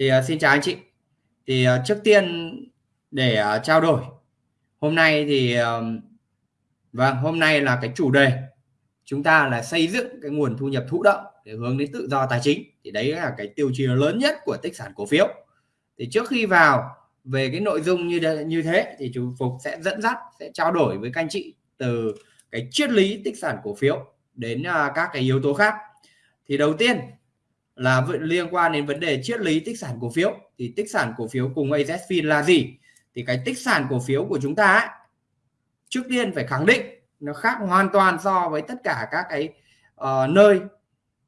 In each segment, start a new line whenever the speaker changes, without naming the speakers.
thì uh, xin chào anh chị. Thì uh, trước tiên để uh, trao đổi hôm nay thì uh, vâng hôm nay là cái chủ đề chúng ta là xây dựng cái nguồn thu nhập thụ động để hướng đến tự do tài chính. Thì đấy là cái tiêu chí lớn nhất của tích sản cổ phiếu. Thì trước khi vào về cái nội dung như như thế thì chú Phục sẽ dẫn dắt sẽ trao đổi với các anh chị từ cái triết lý tích sản cổ phiếu đến uh, các cái yếu tố khác. Thì đầu tiên là liên quan đến vấn đề triết lý tích sản cổ phiếu. Thì tích sản cổ phiếu cùng AZFIN là gì? Thì cái tích sản cổ phiếu của chúng ta ấy, trước tiên phải khẳng định nó khác hoàn toàn so với tất cả các cái uh, nơi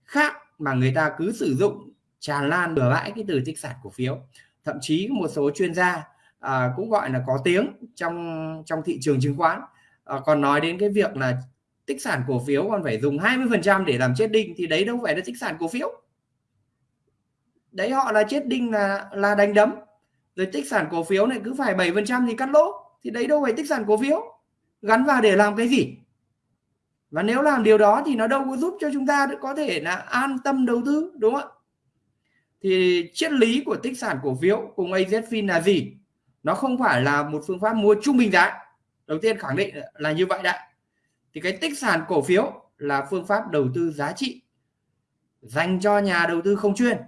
khác mà người ta cứ sử dụng tràn lan bừa bãi cái từ tích sản cổ phiếu. Thậm chí một số chuyên gia uh, cũng gọi là có tiếng trong trong thị trường chứng khoán. Uh, còn nói đến cái việc là tích sản cổ phiếu còn phải dùng 20% để làm chết đinh thì đấy đâu phải là tích sản cổ phiếu đấy, họ là chết đinh là là đánh đấm. Rồi tích sản cổ phiếu này cứ phải 7% thì cắt lỗ. Thì đấy đâu phải tích sản cổ phiếu. Gắn vào để làm cái gì? Và nếu làm điều đó thì nó đâu có giúp cho chúng ta có thể là an tâm đầu tư, đúng không ạ? Thì triết lý của tích sản cổ phiếu cùng AZFIN là gì? Nó không phải là một phương pháp mua trung bình giá. Đầu tiên khẳng định là như vậy đã. Thì cái tích sản cổ phiếu là phương pháp đầu tư giá trị dành cho nhà đầu tư không chuyên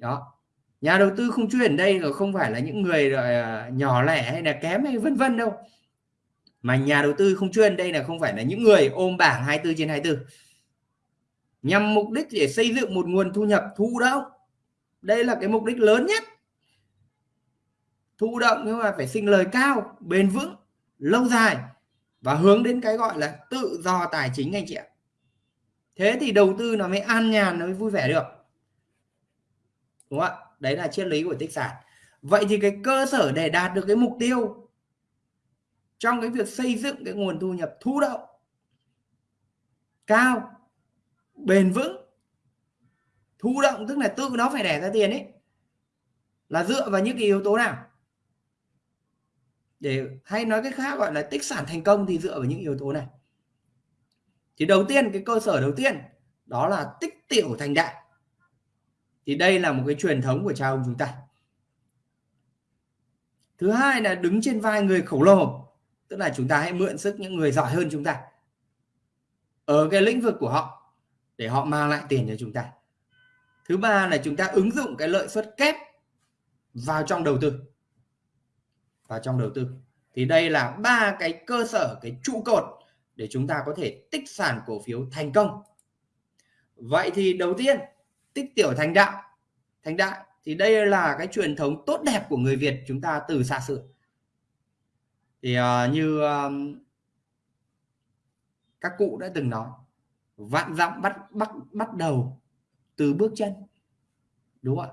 đó. Nhà đầu tư không chuyên đây là không phải là những người rồi nhỏ lẻ hay là kém hay vân vân đâu. Mà nhà đầu tư không chuyên đây là không phải là những người ôm bảng 24 trên 24 nhằm mục đích để xây dựng một nguồn thu nhập thụ động. Đây là cái mục đích lớn nhất. Thụ động nhưng mà phải sinh lời cao, bền vững, lâu dài và hướng đến cái gọi là tự do tài chính anh chị ạ. Thế thì đầu tư nó mới an nhàn, nó mới vui vẻ được đúng không ạ? Đấy là triết lý của tích sản. Vậy thì cái cơ sở để đạt được cái mục tiêu trong cái việc xây dựng cái nguồn thu nhập thụ động cao, bền vững, thụ động, tức là tự nó phải đẻ ra tiền ấy, là dựa vào những cái yếu tố nào? Để hay nói cái khác gọi là tích sản thành công thì dựa vào những yếu tố này. Thì đầu tiên, cái cơ sở đầu tiên đó là tích tiểu thành đại thì đây là một cái truyền thống của cha ông chúng ta. Thứ hai là đứng trên vai người khổng lồ, tức là chúng ta hãy mượn sức những người giỏi hơn chúng ta ở cái lĩnh vực của họ để họ mang lại tiền cho chúng ta. Thứ ba là chúng ta ứng dụng cái lợi suất kép vào trong đầu tư. Vào trong đầu tư. Thì đây là ba cái cơ sở, cái trụ cột để chúng ta có thể tích sản cổ phiếu thành công. Vậy thì đầu tiên tích tiểu thành đạo. Thành đại thì đây là cái truyền thống tốt đẹp của người Việt chúng ta từ xa xưa. Thì uh, như um, các cụ đã từng nói vạn dặm bắt bắt bắt đầu từ bước chân. Đúng không ạ?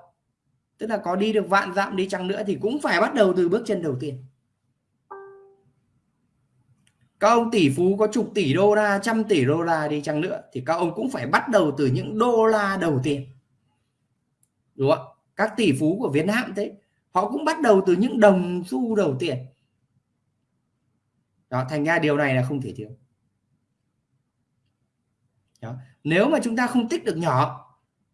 Tức là có đi được vạn dặm đi chăng nữa thì cũng phải bắt đầu từ bước chân đầu tiên các ông tỷ phú có chục tỷ đô la, trăm tỷ đô la đi chăng nữa, thì các ông cũng phải bắt đầu từ những đô la đầu tiên. Đúng không các tỷ phú của Việt Nam thế, họ cũng bắt đầu từ những đồng xu đầu tiên. Đó, thành ra điều này là không thể thiếu. Đó. nếu mà chúng ta không tích được nhỏ,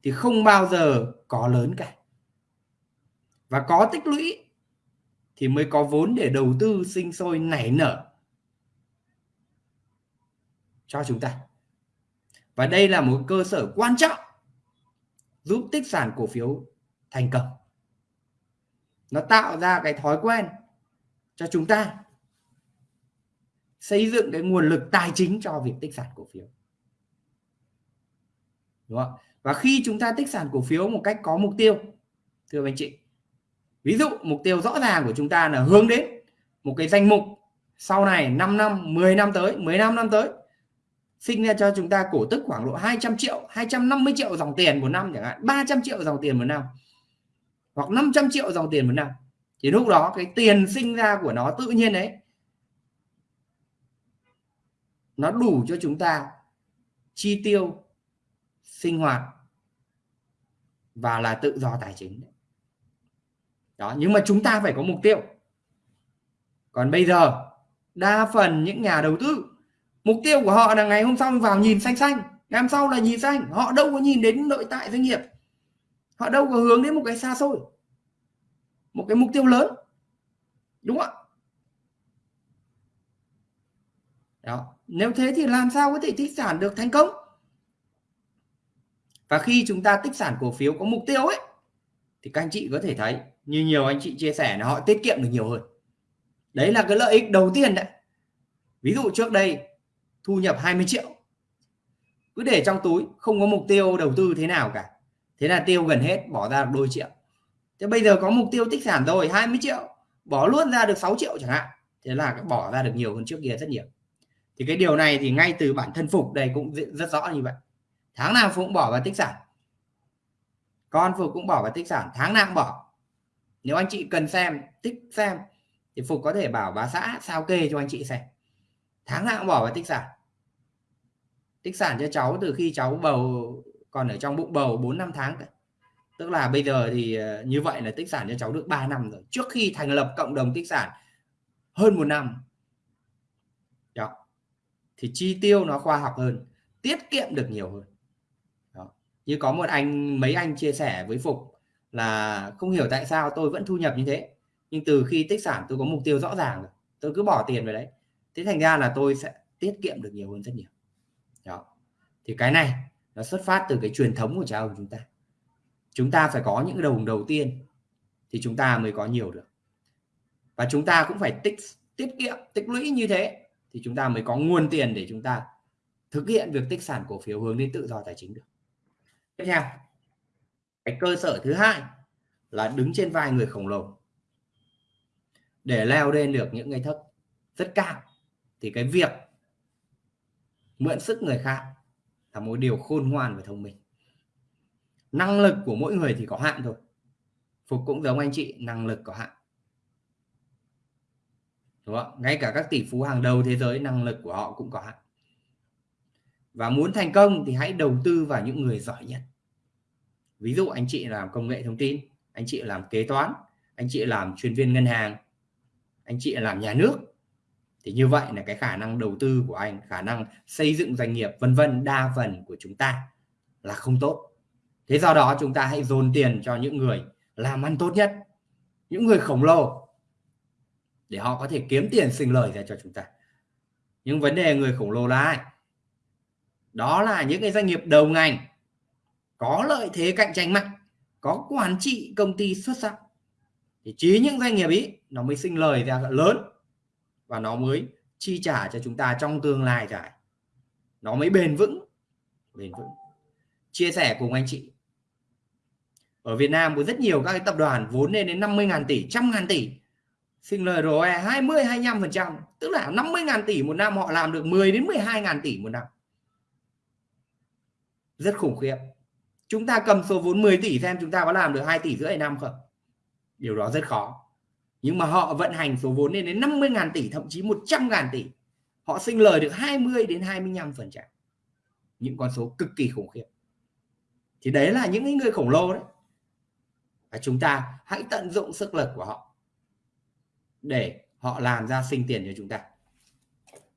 thì không bao giờ có lớn cả. Và có tích lũy, thì mới có vốn để đầu tư sinh sôi nảy nở cho chúng ta. Và đây là một cơ sở quan trọng giúp tích sản cổ phiếu thành công. Nó tạo ra cái thói quen cho chúng ta xây dựng cái nguồn lực tài chính cho việc tích sản cổ phiếu. Đúng không? Và khi chúng ta tích sản cổ phiếu một cách có mục tiêu, thưa anh chị, ví dụ mục tiêu rõ ràng của chúng ta là hướng đến một cái danh mục sau này 5 năm 10 năm tới 15 năm tới sinh ra cho chúng ta cổ tức khoảng độ 200 triệu 250 triệu dòng tiền một năm chẳng hạn 300 triệu dòng tiền một năm, hoặc 500 triệu dòng tiền một năm. Thì lúc đó cái tiền sinh ra của nó tự nhiên đấy nó đủ cho chúng ta chi tiêu, sinh hoạt và là tự do tài chính. Đó, nhưng mà chúng ta phải có mục tiêu. Còn bây giờ, đa phần những nhà đầu tư mục tiêu của họ là ngày hôm sau vào nhìn xanh xanh, ngày hôm sau là nhìn xanh. Họ đâu có nhìn đến nội tại doanh nghiệp. Họ đâu có hướng đến một cái xa xôi, một cái mục tiêu lớn. Đúng không ạ? Đó. Nếu thế thì làm sao có thể tích sản được thành công? Và khi chúng ta tích sản cổ phiếu có mục tiêu ấy, thì các anh chị có thể thấy như nhiều anh chị chia sẻ là họ tiết kiệm được nhiều hơn. Đấy là cái lợi ích đầu tiên đấy. Ví dụ trước đây thu nhập 20 triệu. Cứ để trong túi, không có mục tiêu đầu tư thế nào cả. Thế là tiêu gần hết, bỏ ra đôi triệu. Thế bây giờ có mục tiêu tích sản rồi 20 triệu. Bỏ luôn ra được 6 triệu chẳng hạn. Thế là bỏ ra được nhiều hơn trước kia rất nhiều. Thì cái điều này thì ngay từ bản thân phục đây cũng rất rõ như vậy. Tháng nào phục cũng bỏ vào tích sản. Con phục cũng bỏ vào tích sản, tháng nào cũng bỏ. Nếu anh chị cần xem tích xem, thì phục có thể bảo bà xã sao kê cho anh chị xem tháng nào cũng bỏ vào tích sản. Tích sản cho cháu từ khi cháu bầu, còn ở trong bụng bầu 4 năm tháng tức là bây giờ thì ờ, như vậy là tích sản cho cháu được 3 năm rồi. Trước khi thành lập cộng đồng tích sản, hơn một năm. Đó. Thì chi tiêu nó khoa học hơn, tiết kiệm được nhiều hơn. Đó. như có một anh, mấy anh chia sẻ với phục là không hiểu tại sao tôi vẫn thu nhập như thế, nhưng từ khi tích sản tôi có mục tiêu rõ ràng rồi, tôi cứ bỏ tiền vào đấy thế thành ra là tôi sẽ tiết kiệm được nhiều hơn rất nhiều. Đó. Thì cái này nó xuất phát từ cái truyền thống của cha ông chúng ta. Chúng ta phải có những đồng đầu tiên thì chúng ta mới có nhiều được. Và chúng ta cũng phải tích, tiết kiệm, tích lũy như thế thì chúng ta mới có nguồn tiền để chúng ta thực hiện việc tích sản cổ phiếu hướng đến tự do tài chính được. Tiếp theo, cái cơ sở thứ hai là đứng trên vai người khổng lồ để leo lên được những cái thấp rất cao thì cái việc mượn sức người khác là một điều khôn ngoan và thông minh. Năng lực của mỗi người thì có hạn thôi. Phục cũng giống anh chị, năng lực có hạn. Đúng không? Ngay cả các tỷ phú hàng đầu thế giới, năng lực của họ cũng có hạn. Và muốn thành công thì hãy đầu tư vào những người giỏi nhất. Ví dụ anh chị làm công nghệ thông tin, anh chị làm kế toán, anh chị làm chuyên viên ngân hàng, anh chị làm nhà nước thì như vậy là cái khả năng đầu tư của anh, khả năng xây dựng doanh nghiệp, vân vân, đa phần của chúng ta là không tốt. Thế do đó chúng ta hãy dồn tiền cho những người làm ăn tốt nhất, những người khổng lồ, để họ có thể kiếm tiền sinh lời ra cho chúng ta. Nhưng vấn đề người khổng lồ là ai? Đó là những cái doanh nghiệp đầu ngành, có lợi thế cạnh tranh mạnh, có quản trị công ty xuất sắc. Thì chỉ những doanh nghiệp ý nó mới sinh lời ra lớn và nó mới chi trả cho chúng ta trong tương lai dài. Nó mới bền vững bền vững. Chia sẻ cùng anh chị. Ở Việt Nam có rất nhiều các cái tập đoàn vốn lên đến 50.000 tỷ, 100.000 tỷ. Sinh lời ROE 20 25%, tức là 50.000 tỷ một năm họ làm được 10 đến 12.000 tỷ một năm. Rất khủng khiếp. Chúng ta cầm số vốn 10 tỷ xem chúng ta có làm được 2 tỷ rưỡi năm không? Điều đó rất khó nhưng mà họ vận hành số vốn lên đến 50.000 tỷ, thậm chí 100.000 tỷ. Họ sinh lời được 20 đến 25 phần trăm. Những con số cực kỳ khủng khiếp. Thì đấy là những người khổng lồ đấy. Và chúng ta hãy tận dụng sức lực của họ để họ làm ra sinh tiền cho chúng ta.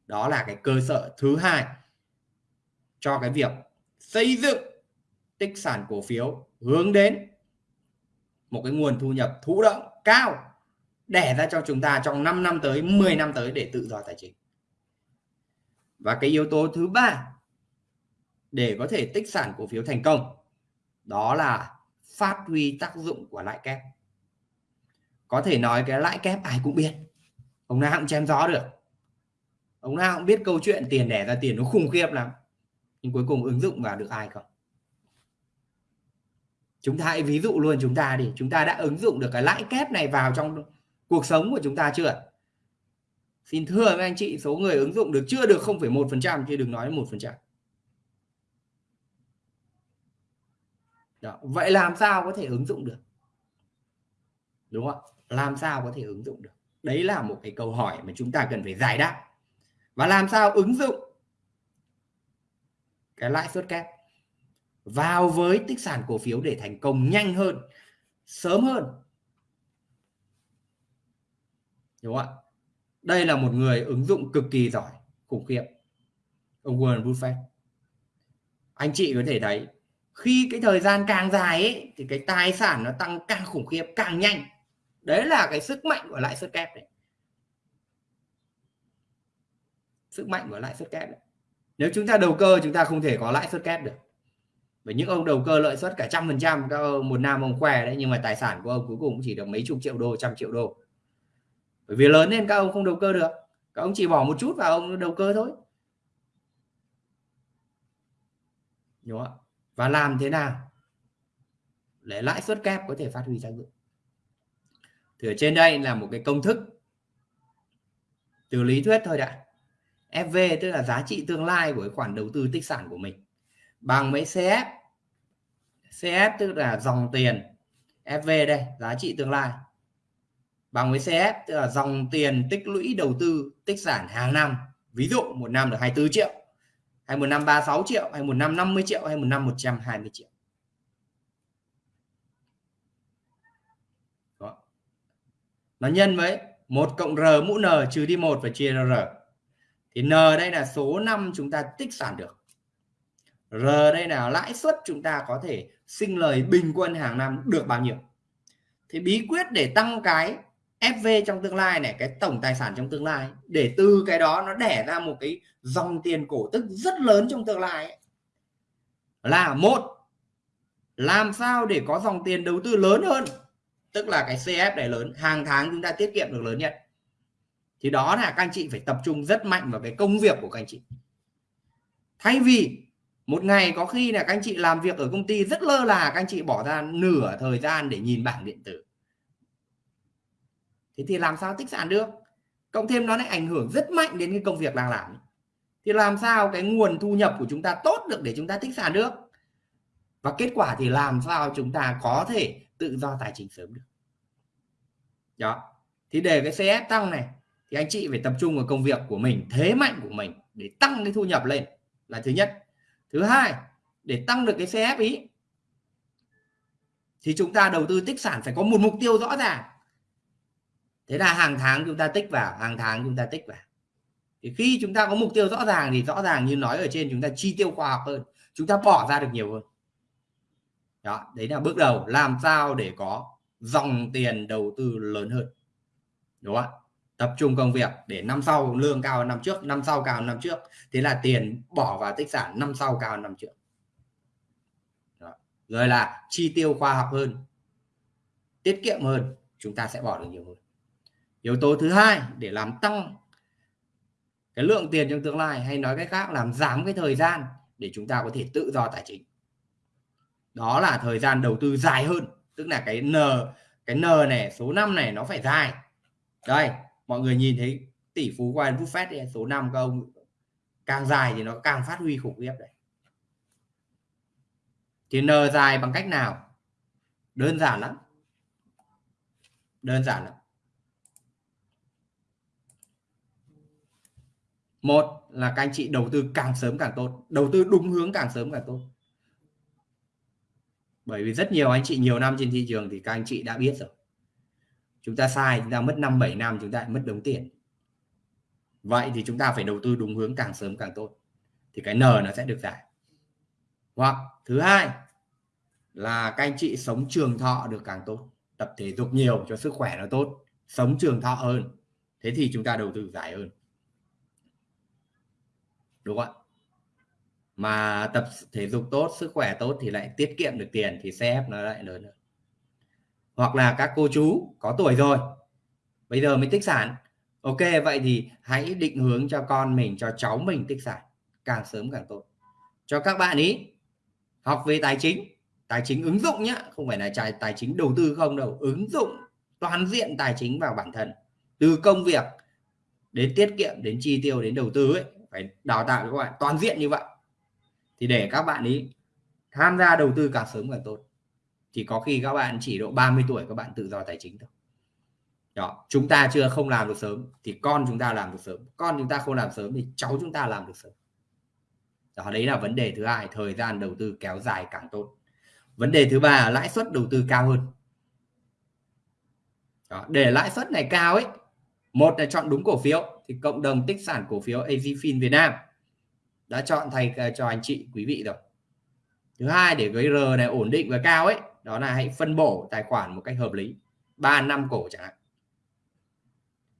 Đó là cái cơ sở thứ hai cho cái việc xây dựng tích sản cổ phiếu hướng đến một cái nguồn thu nhập thụ động cao đẻ ra cho chúng ta trong 5 năm tới 10 năm tới để tự do tài chính. Và cái yếu tố thứ ba để có thể tích sản cổ phiếu thành công, đó là phát huy tác dụng của lãi kép. Có thể nói cái lãi kép ai cũng biết, ông nào cũng chém gió được. Ông nào cũng biết câu chuyện tiền đẻ ra tiền nó khủng khiếp lắm, nhưng cuối cùng ứng dụng vào được ai không? Chúng ta hãy ví dụ luôn chúng ta đi, chúng ta đã ứng dụng được cái lãi kép này vào trong cuộc sống của chúng ta chưa xin thưa với anh chị số người ứng dụng được chưa được 0,1% chứ đừng nói một phần trăm. Vậy làm sao có thể ứng dụng được? Đúng không làm sao có thể ứng dụng được? Đấy là một cái câu hỏi mà chúng ta cần phải giải đáp. Và làm sao ứng dụng cái lãi suất kép? Vào với tích sản cổ phiếu để thành công nhanh hơn sớm hơn đúng không ạ? Đây là một người ứng dụng cực kỳ giỏi, khủng khiếp. Ông Warren Buffett. Anh chị có thể thấy, khi cái thời gian càng dài ấy, thì cái tài sản nó tăng càng khủng khiếp, càng nhanh. Đấy là cái sức mạnh của lãi suất kép đấy. Sức mạnh của lãi suất kép đấy. Nếu chúng ta đầu cơ, chúng ta không thể có lãi suất kép được. Bởi những ông đầu cơ lợi suất cả trăm phần trăm, các một năm ông khoe đấy, nhưng mà tài sản của ông cuối cùng chỉ được mấy chục triệu đô, trăm triệu đô bởi vì lớn nên các ông không đầu cơ được. Các ông chỉ bỏ một chút vào ông đầu cơ thôi. Đúng không? và làm thế nào để lãi suất kép có thể phát huy tác dụng? Thì ở trên đây là một cái công thức từ lý thuyết thôi đã. FV tức là giá trị tương lai của cái khoản đầu tư tích sản của mình. Bằng với CF CF tức là dòng tiền. FV đây, giá trị tương lai bằng với CF tức là dòng tiền tích lũy đầu tư, tích sản hàng năm. Ví dụ, một năm được 24 triệu, hay một năm 36 triệu, hay một năm 50 triệu, hay một năm 120 triệu. Đó. nó nhân với một cộng r mũ n trừ đi một và chia ra r. Thì n đây là số năm chúng ta tích sản được. R đây là lãi suất chúng ta có thể sinh lời bình quân hàng năm được bao nhiêu. Thì bí quyết để tăng cái FV trong tương lai này, cái tổng tài sản trong tương lai để từ cái đó nó đẻ ra một cái dòng tiền cổ tức rất lớn trong tương lai ấy. là một, làm sao để có dòng tiền đầu tư lớn hơn? Tức là cái CF này lớn, hàng tháng chúng ta tiết kiệm được lớn nhất. Thì đó là các anh chị phải tập trung rất mạnh vào cái công việc của các anh chị. Thay vì một ngày có khi là các anh chị làm việc ở công ty rất lơ là, các anh chị bỏ ra nửa thời gian để nhìn bảng điện tử thế thì làm sao tích sản được? Cộng thêm nó lại ảnh hưởng rất mạnh đến cái công việc đang làm. Thì làm sao cái nguồn thu nhập của chúng ta tốt được để chúng ta tích sản được? Và kết quả thì làm sao chúng ta có thể tự do tài chính sớm được? Đó. Thì để cái CS tăng này, thì anh chị phải tập trung vào công việc của mình, thế mạnh của mình để tăng cái thu nhập lên là thứ nhất. Thứ hai, để tăng được cái CF ý, thì chúng ta đầu tư tích sản phải có một mục tiêu rõ ràng thế là hàng tháng chúng ta tích vào, hàng tháng chúng ta tích vào. Thì khi chúng ta có mục tiêu rõ ràng thì rõ ràng như nói ở trên chúng ta chi tiêu khoa học hơn, chúng ta bỏ ra được nhiều hơn. Đó, đấy là bước đầu làm sao để có dòng tiền đầu tư lớn hơn. Đúng không tập trung công việc để năm sau lương cao hơn năm trước, năm sau cao hơn năm trước. Thế là tiền bỏ vào tích sản năm sau cao hơn năm trước. Đó. rồi là chi tiêu khoa học hơn, tiết kiệm hơn, chúng ta sẽ bỏ được nhiều hơn yếu tố thứ hai để làm tăng cái lượng tiền trong tương lai hay nói cách khác làm giảm cái thời gian để chúng ta có thể tự do tài chính. Đó là thời gian đầu tư dài hơn tức là cái n cái n này số năm này nó phải dài. Đây mọi người nhìn thấy tỷ phú Warren Buffett ấy, số năm các ông càng dài thì nó càng phát huy khủng khiếp đấy. Thì n dài bằng cách nào? Đơn giản lắm. Đơn giản lắm. Một là các anh chị đầu tư càng sớm càng tốt, đầu tư đúng hướng càng sớm càng tốt. Bởi vì rất nhiều anh chị nhiều năm trên thị trường thì các anh chị đã biết rồi. Chúng ta sai, chúng ta mất 5 7 năm, chúng ta lại mất đống tiền. Vậy thì chúng ta phải đầu tư đúng hướng càng sớm càng tốt, thì cái n nó sẽ được giải. Hoặc thứ hai là các anh chị sống trường thọ được càng tốt, tập thể dục nhiều cho sức khỏe nó tốt, sống trường thọ hơn, thế thì chúng ta đầu tư giải hơn đúng không ạ? Mà tập thể dục tốt sức khỏe tốt thì lại tiết kiệm được tiền thì CF nó lại lớn hơn. Hoặc là các cô chú có tuổi rồi bây giờ mới tích sản. Ok vậy thì hãy định hướng cho con mình cho cháu mình tích sản càng sớm càng tốt. Cho các bạn ý học về tài chính. Tài chính ứng dụng nhá, không phải là tài tài chính đầu tư không đâu. Ứng dụng toàn diện tài chính vào bản thân. Từ công việc đến tiết kiệm đến chi tiêu đến đầu tư ấy phải đào tạo cho các bạn toàn diện như vậy thì để các bạn ý tham gia đầu tư càng sớm càng tốt. Thì có khi các bạn chỉ độ 30 tuổi các bạn tự do tài chính thôi. Đó chúng ta chưa không làm được sớm thì con chúng ta làm được sớm con chúng ta không làm sớm thì cháu chúng ta làm được sớm. Đó đấy là vấn đề thứ hai thời gian đầu tư kéo dài càng tốt. Vấn đề thứ ba là lãi suất đầu tư cao hơn. Đó, để lãi suất này cao ấy một là chọn đúng cổ phiếu thì cộng đồng tích sản cổ phiếu AZFIN Việt Nam đã chọn thầy ờ, cho anh chị quý vị rồi. Thứ hai, để cái R này ổn định và cao ấy, đó là hãy phân bổ tài khoản một cách hợp lý 3 năm cổ chẳng hạn.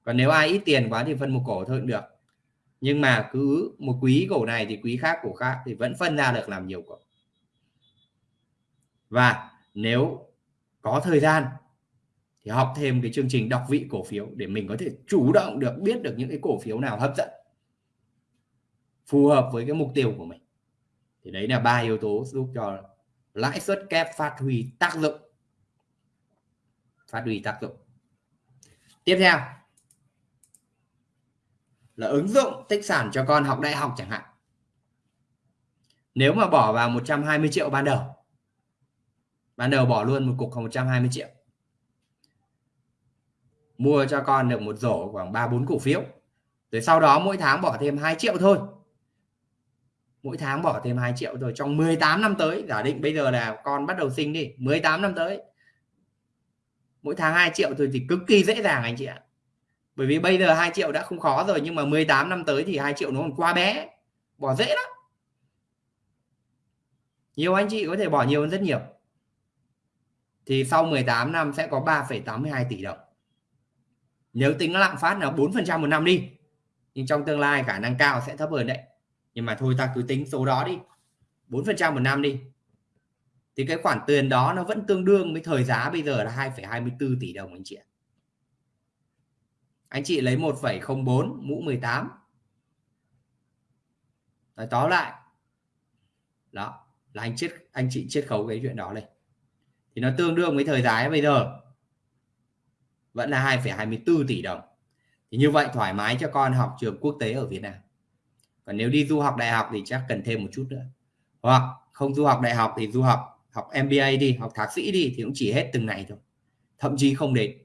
Còn nếu ai ít tiền quá thì phân một cổ thôi cũng được. Nhưng mà cứ một quý cổ này thì quý khác cổ khác thì vẫn phân ra được làm nhiều cổ. Và nếu có thời gian thì học thêm cái chương trình đọc vị cổ phiếu để mình có thể chủ động được biết được những cái cổ phiếu nào hấp dẫn, phù hợp với cái mục tiêu của mình. Thì đấy là ba yếu tố giúp cho lãi suất kép phát huy tác dụng. Phát huy tác dụng. Tiếp theo, là ứng dụng tích sản cho con học đại học chẳng hạn. Nếu mà bỏ vào 120 triệu ban đầu ban đầu bỏ luôn một cục khoảng 120 triệu mua cho con được một rổ khoảng 3 4 cổ phiếu. Rồi sau đó mỗi tháng bỏ thêm 2 triệu thôi. Mỗi tháng bỏ thêm 2 triệu rồi trong 18 năm tới. Giả định bây giờ là con bắt đầu sinh đi 18 năm tới. Mỗi tháng 2 triệu thôi thì cực kỳ dễ dàng anh chị ạ. Bởi vì bây giờ 2 triệu đã không khó rồi nhưng mà 18 năm tới thì 2 triệu nó còn quá bé. Bỏ dễ lắm. Nhiều anh chị có thể bỏ nhiều hơn rất nhiều. Thì sau 18 năm sẽ có 3,82 tỷ đồng nếu tính lạm phát là 4% một năm đi nhưng trong tương lai khả năng cao sẽ thấp hơn đấy. Nhưng mà thôi ta cứ tính số đó đi 4% một năm đi. Thì cái khoản tiền đó nó vẫn tương đương với thời giá bây giờ là 2,24 tỷ đồng anh chị ạ. Anh chị lấy 1,04 mũ 18 Nói tóm lại đó là anh chết anh chị chiết khấu cái chuyện đó lên. Thì nó tương đương với thời giá bây giờ vẫn là 2,24 tỷ đồng. Thì như vậy thoải mái cho con học trường quốc tế ở Việt Nam. Còn nếu đi du học đại học thì chắc cần thêm một chút nữa. Hoặc không du học đại học thì du học học MBA đi học thạc sĩ đi thì cũng chỉ hết từng này thôi. Thậm chí không đến.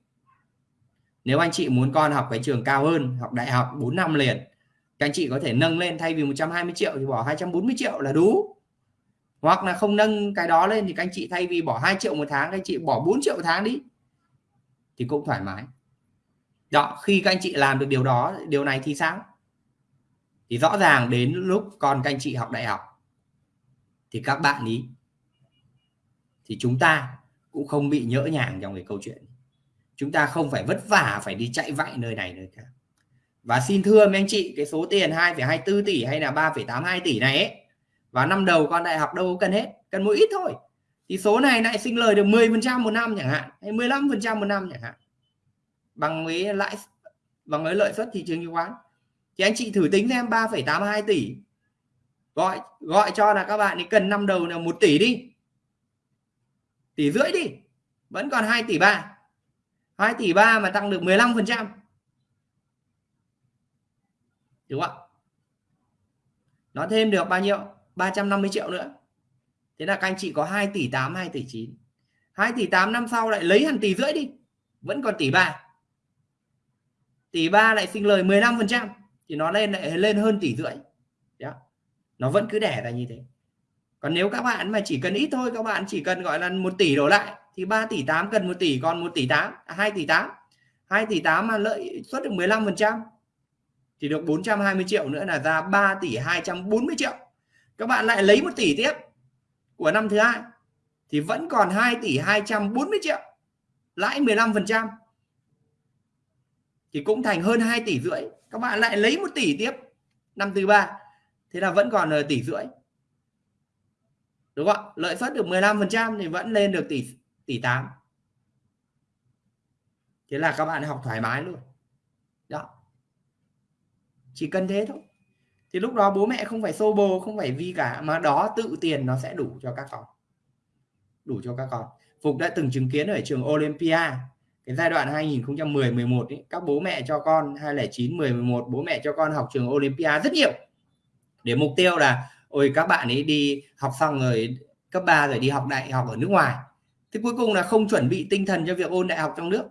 Nếu anh chị muốn con học cái trường cao hơn học đại học 4 năm liền các anh chị có thể nâng lên thay vì 120 triệu thì bỏ 240 triệu là đủ. Hoặc là không nâng cái đó lên thì các anh chị thay vì bỏ 2 triệu một tháng các anh chị bỏ 4 triệu một tháng đi thì cũng thoải mái. Đó khi các anh chị làm được điều đó điều này thì sao? Thì rõ ràng đến lúc con các anh chị học đại học thì các bạn ý thì chúng ta cũng không bị nhỡ nhàng trong cái câu chuyện. Chúng ta không phải vất vả phải đi chạy vạy nơi này nơi khác. Và xin thưa mấy anh chị cái số tiền 2,24 tỷ hay là 3,82 tỷ này ấy và năm đầu con đại học đâu cần hết cần một ít thôi thì số này lại sinh lời được 10% một năm chẳng hạn hay 15% một năm chẳng hạn. Bằng với lãi bằng với lợi suất thị trường chứng khoán. Thì anh chị thử tính xem 3,82 tỷ. Gọi gọi cho là các bạn thì cần năm đầu là một tỷ đi. Tỷ rưỡi đi vẫn còn 2 tỷ ba. 2 tỷ ba mà tăng được 15 phần trăm. Đúng không ạ? Nó thêm được bao nhiêu? 350 triệu nữa thế là các anh chị có 2 tỷ 8 2 tỷ 9 2 tỷ 8 năm sau lại lấy hẳn tỷ rưỡi đi, vẫn còn tỷ 3 tỷ 3 lại sinh lời 15 phần trăm, thì nó lên lại lên hơn tỷ rưỡi. Đó. nó vẫn cứ đẻ ra như thế. Còn nếu các bạn mà chỉ cần ít thôi, các bạn chỉ cần gọi là 1 tỷ đổ lại, thì 3 tỷ 8 cần 1 tỷ, còn 1 tỷ 8 2 à, tỷ 8 2 tỷ 8 mà lợi suất được 15 phần trăm, thì được 420 triệu nữa là ra 3 tỷ 240 triệu. Các bạn lại lấy 1 tỷ tiếp của năm thứ hai, thì vẫn còn 2 tỷ 240 triệu, lãi 15% thì cũng thành hơn 2 tỷ rưỡi. Các bạn lại lấy 1 tỷ tiếp, năm thứ ba, thế là vẫn còn tỷ rưỡi. Đúng không ạ? Lợi suất được 15% thì vẫn lên được tỷ tỷ 8 thế là các bạn học thoải mái luôn. Đó. Chỉ cần thế thôi thì lúc đó bố mẹ không phải xô bồ không phải vi cả mà đó tự tiền nó sẽ đủ cho các con. Đủ cho các con. Phục đã từng chứng kiến ở trường Olympia cái giai đoạn 2010 11 ấy, các bố mẹ cho con 2009 10 11 bố mẹ cho con học trường Olympia rất nhiều. Để mục tiêu là ôi các bạn ấy đi học xong rồi cấp 3 rồi đi học đại học ở nước ngoài. Thế cuối cùng là không chuẩn bị tinh thần cho việc ôn đại học trong nước.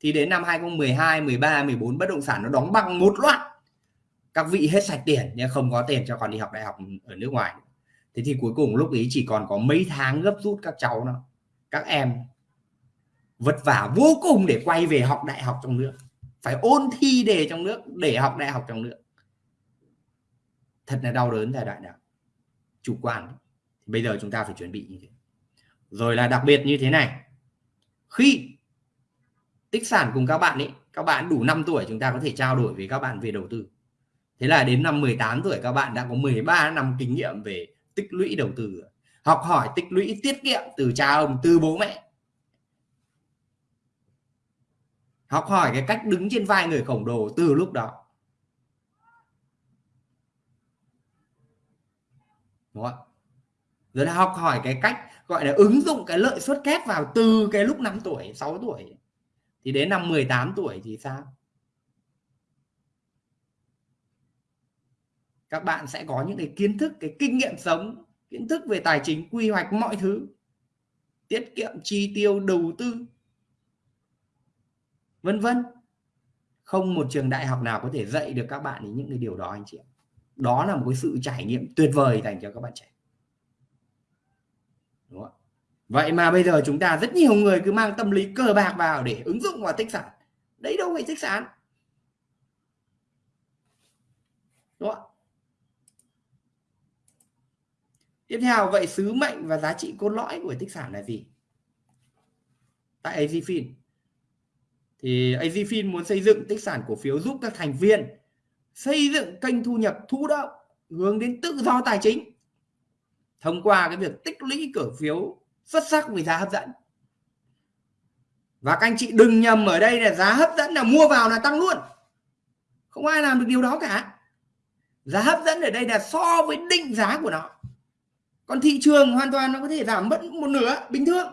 Thì đến năm 2012 13 14 bất động sản nó đóng băng một loạt các vị hết sạch tiền nhưng không có tiền cho con đi học đại học ở nước ngoài. Thế thì cuối cùng lúc ấy chỉ còn có mấy tháng gấp rút các cháu nó các em vất vả vô cùng để quay về học đại học trong nước, phải ôn thi đề trong nước để học đại học trong nước. Thật là đau đớn giai đoạn nào, chủ quan. Bây giờ chúng ta phải chuẩn bị như thế. Rồi là đặc biệt như thế này, khi tích sản cùng các bạn ấy, các bạn đủ 5 tuổi chúng ta có thể trao đổi với các bạn về đầu tư thế là đến năm 18 tuổi các bạn đã có 13 năm kinh nghiệm về tích lũy đầu tư học hỏi tích lũy tiết kiệm từ cha ông, từ bố mẹ. Học hỏi cái cách đứng trên vai người khổng lồ từ lúc đó. Đúng không rồi là học hỏi cái cách, gọi là, ứng dụng cái lợi suất kép vào từ cái lúc 5 tuổi 6 tuổi. Thì đến năm 18 tuổi thì sao? Các bạn sẽ có những cái kiến thức, cái kinh nghiệm sống, kiến thức về tài chính, quy hoạch mọi thứ, tiết kiệm, chi tiêu, đầu tư, vân vân. Không một trường đại học nào có thể dạy được các bạn những cái điều đó, anh chị ạ. Đó là một cái sự trải nghiệm tuyệt vời dành cho các bạn trẻ. Đúng không? vậy mà bây giờ chúng ta rất nhiều người cứ mang tâm lý cờ bạc vào để ứng dụng vào tích sản. Đấy đâu phải tích sản. Đúng không? Tiếp theo, vậy sứ mệnh và giá trị cốt lõi của tích sản là gì? Tại AZFIN thì AZFIN muốn xây dựng tích sản cổ phiếu giúp các thành viên xây dựng kênh thu nhập thụ động, hướng đến tự do tài chính, thông qua cái việc tích lũy cổ phiếu xuất sắc với giá hấp dẫn. Và các anh chị đừng nhầm ở đây là giá hấp dẫn là mua vào là tăng luôn. Không ai làm được điều đó cả. Giá hấp dẫn ở đây là so với định giá của nó còn thị trường hoàn toàn nó có thể giảm mất một nửa, bình thường.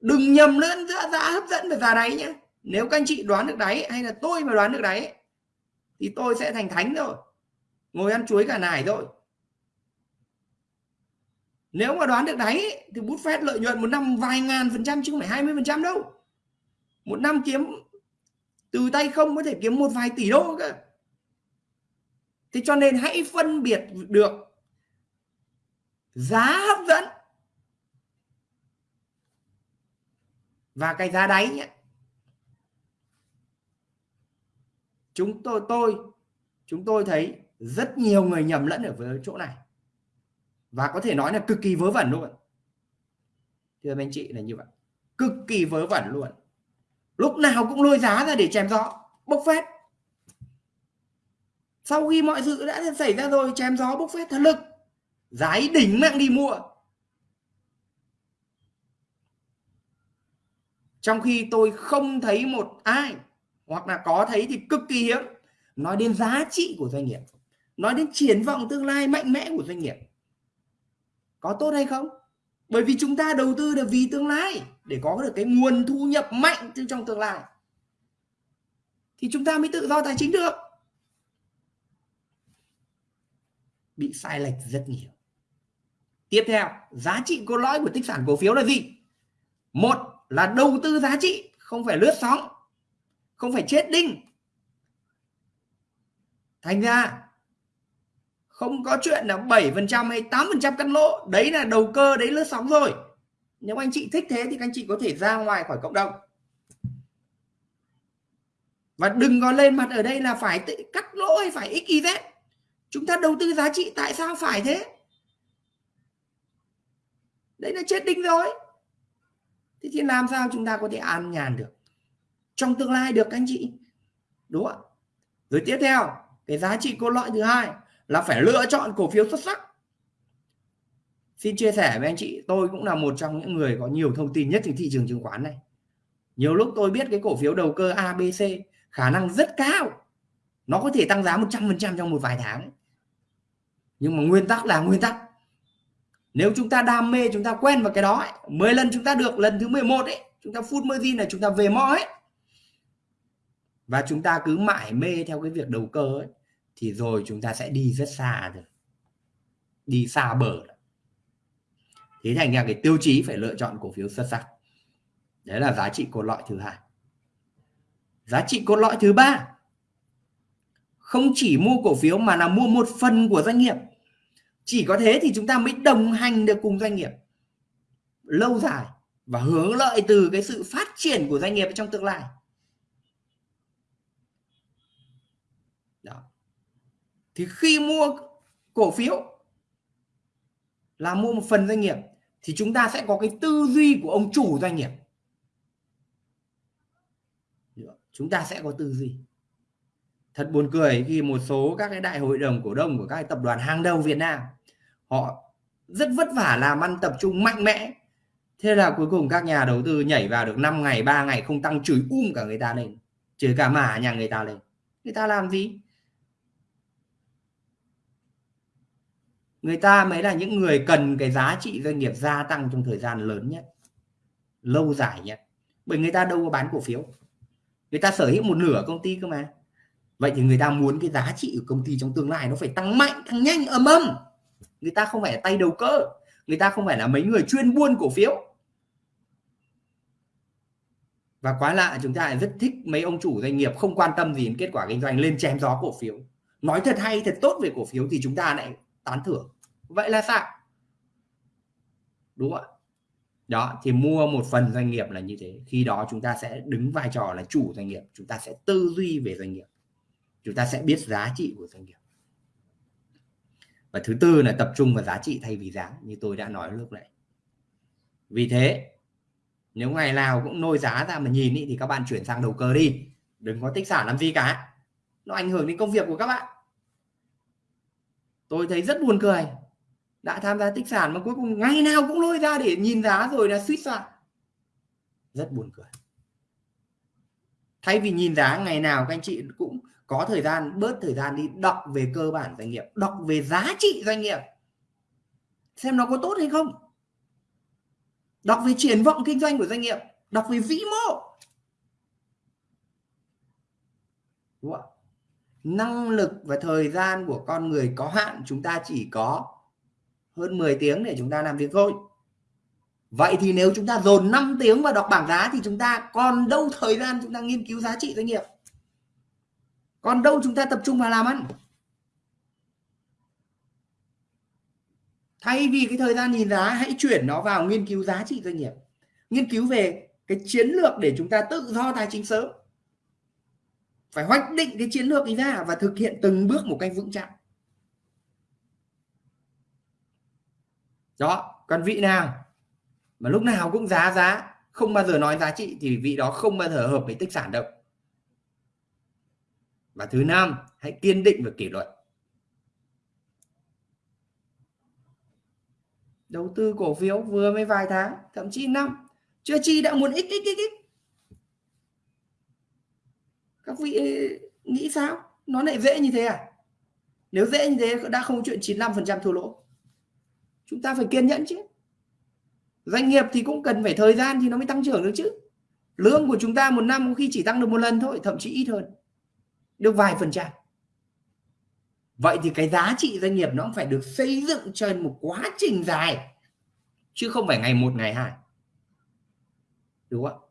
Đừng nhầm lẫn giữa giá hấp dẫn và giá đáy nhé nếu các anh chị đoán được đáy hay là tôi mà đoán được đáy, thì tôi sẽ thành thánh rồi. Ngồi ăn chuối cả nải rồi. Nếu mà đoán được đáy thì bút phép lợi nhuận một năm vài ngàn phần trăm chứ không phải 20 phần trăm đâu. Một năm kiếm từ tay không có thể kiếm một vài tỷ đô cơ. Thế cho nên hãy phân biệt được giá hấp dẫn. Và cái giá đáy nhé. Chúng tôi tôi, chúng tôi thấy rất nhiều người nhầm lẫn ở với chỗ này. Và có thể nói là cực kỳ vớ vẩn luôn. Thưa anh chị là như vậy. Cực kỳ vớ vẩn luôn. Lúc nào cũng lôi giá ra để chém gió. Bốc phét. Sau khi mọi sự đã xảy ra rồi, chém gió, bốc phét, thật lực giá đỉnh mạng đi mua. Trong khi tôi không thấy một ai, hoặc là có thấy thì cực kỳ hiếm, nói đến giá trị của doanh nghiệp, nói đến triển vọng tương lai mạnh mẽ của doanh nghiệp. Có tốt hay không? Bởi vì chúng ta đầu tư là vì tương lai để có được cái nguồn thu nhập mạnh từ trong tương lai. Thì chúng ta mới tự do tài chính được. Bị sai lệch rất nhiều tiếp theo, giá trị cốt lõi của tích sản cổ phiếu là gì? Một là đầu tư giá trị, không phải lướt sóng, không phải chết đinh. Thành ra, không có chuyện là 7% hay 8% cắt lỗ, đấy là đầu cơ, đấy lướt sóng rồi. Nếu anh chị thích thế thì anh chị có thể ra ngoài khỏi cộng đồng. Và đừng có lên mặt ở đây là phải cắt lỗ hay phải xyz chúng ta đầu tư giá trị, tại sao phải thế? Đấy là chết đinh rồi. Thế thì làm sao chúng ta có thể an nhàn được? Trong tương lai được anh chị. Đúng không rồi tiếp theo, cái giá trị cốt lõi thứ hai là phải lựa chọn cổ phiếu xuất sắc. Xin chia sẻ với anh chị, tôi cũng là một trong những người có nhiều thông tin nhất trên thị trường chứng khoán này. Nhiều lúc tôi biết cái cổ phiếu đầu cơ ABC khả năng rất cao. Nó có thể tăng giá 100% trong một vài tháng. Nhưng mà nguyên tắc là nguyên tắc nếu chúng ta đam mê chúng ta quen vào cái đó ấy, 10 lần chúng ta được lần thứ 11 ấy chúng ta phút margin là chúng ta về mõ ấy. Và chúng ta cứ mãi mê theo cái việc đầu cơ ấy thì rồi chúng ta sẽ đi rất xa rồi. Đi xa bờ thế thành ra cái tiêu chí phải lựa chọn cổ phiếu xuất sắc. Đấy là giá trị cốt lõi thứ hai. Giá trị cốt lõi thứ ba không chỉ mua cổ phiếu mà là mua một phần của doanh nghiệp chỉ có thế thì chúng ta mới đồng hành được cùng doanh nghiệp lâu dài và hướng lợi từ cái sự phát triển của doanh nghiệp trong tương lai. Đó. thì khi mua cổ phiếu là mua một phần doanh nghiệp thì chúng ta sẽ có cái tư duy của ông chủ doanh nghiệp. Chúng ta sẽ có tư duy. Thật buồn cười khi một số các cái đại hội đồng cổ đông của các tập đoàn hàng đầu Việt Nam họ rất vất vả làm ăn tập trung mạnh mẽ. Thế là cuối cùng các nhà đầu tư nhảy vào được 5 ngày 3 ngày không tăng, chửi um cả người ta lên, chửi cả mả nhà người ta lên. Người ta làm gì? Người ta mới là những người cần cái giá trị doanh nghiệp gia tăng trong thời gian lớn nhất, lâu dài nhất. Bởi người ta đâu có bán cổ phiếu. Người ta sở hữu một nửa công ty cơ mà. Vậy thì người ta muốn cái giá trị của công ty trong tương lai nó phải tăng mạnh, tăng nhanh, ầm ầm người ta không phải là tay đầu cơ người ta không phải là mấy người chuyên buôn cổ phiếu. Và quá lạ, chúng ta lại rất thích mấy ông chủ doanh nghiệp không quan tâm gì đến kết quả kinh doanh lên chém gió cổ phiếu. Nói thật hay, thật tốt về cổ phiếu thì chúng ta lại tán thưởng. Vậy là sao? Đúng không ạ? Đó, thì mua một phần doanh nghiệp là như thế. Khi đó chúng ta sẽ đứng vai trò là chủ doanh nghiệp. Chúng ta sẽ tư duy về doanh nghiệp. Chúng ta sẽ biết giá trị của doanh nghiệp và thứ tư là tập trung vào giá trị thay vì giá như tôi đã nói lúc nãy. Vì thế nếu ngày nào cũng nôi giá ra mà nhìn ý, thì các bạn chuyển sang đầu cơ đi. Đừng có tích sản làm gì cả. Nó ảnh hưởng đến công việc của các bạn. Tôi thấy rất buồn cười. Đã tham gia tích sản mà cuối cùng ngày nào cũng lôi ra để nhìn giá rồi là suýt soạn. Rất buồn cười. Thay vì nhìn giá ngày nào các anh chị cũng có thời gian, bớt thời gian đi, đọc về cơ bản doanh nghiệp, đọc về giá trị doanh nghiệp. Xem nó có tốt hay không. Đọc về triển vọng kinh doanh của doanh nghiệp, đọc về vĩ mô. Đúng không? năng lực và thời gian của con người có hạn, chúng ta chỉ có hơn 10 tiếng để chúng ta làm việc thôi. Vậy thì nếu chúng ta dồn 5 tiếng vào đọc bảng giá thì chúng ta còn đâu thời gian chúng ta nghiên cứu giá trị doanh nghiệp còn đâu chúng ta tập trung vào làm ăn? Thay vì cái thời gian nhìn giá, hãy chuyển nó vào nghiên cứu giá trị doanh nghiệp. Nghiên cứu về cái chiến lược để chúng ta tự do tài chính sớm. Phải hoạch định cái chiến lược ấy ra và thực hiện từng bước một cách vững chắc. Đó, còn vị nào mà lúc nào cũng giá giá, không bao giờ nói giá trị thì vị đó không bao giờ hợp với tích sản đâu và thứ năm, hãy kiên định và kỷ luật. Đầu tư cổ phiếu vừa mới vài tháng, thậm chí năm, chưa chi đã muốn x x x x các vị ờ, nghĩ sao? Nó lại dễ như thế à? Nếu dễ như thế, đã không chuyện 95% thua lỗ. Chúng ta phải kiên nhẫn chứ. Doanh nghiệp thì cũng cần phải thời gian thì nó mới tăng trưởng được chứ. Lương của chúng ta một năm có khi chỉ tăng được một lần thôi, thậm chí ít hơn được vài phần trăm. Vậy thì cái giá trị doanh nghiệp nó cũng phải được xây dựng trên một quá trình dài, chứ không phải ngày một, ngày hai. Đúng không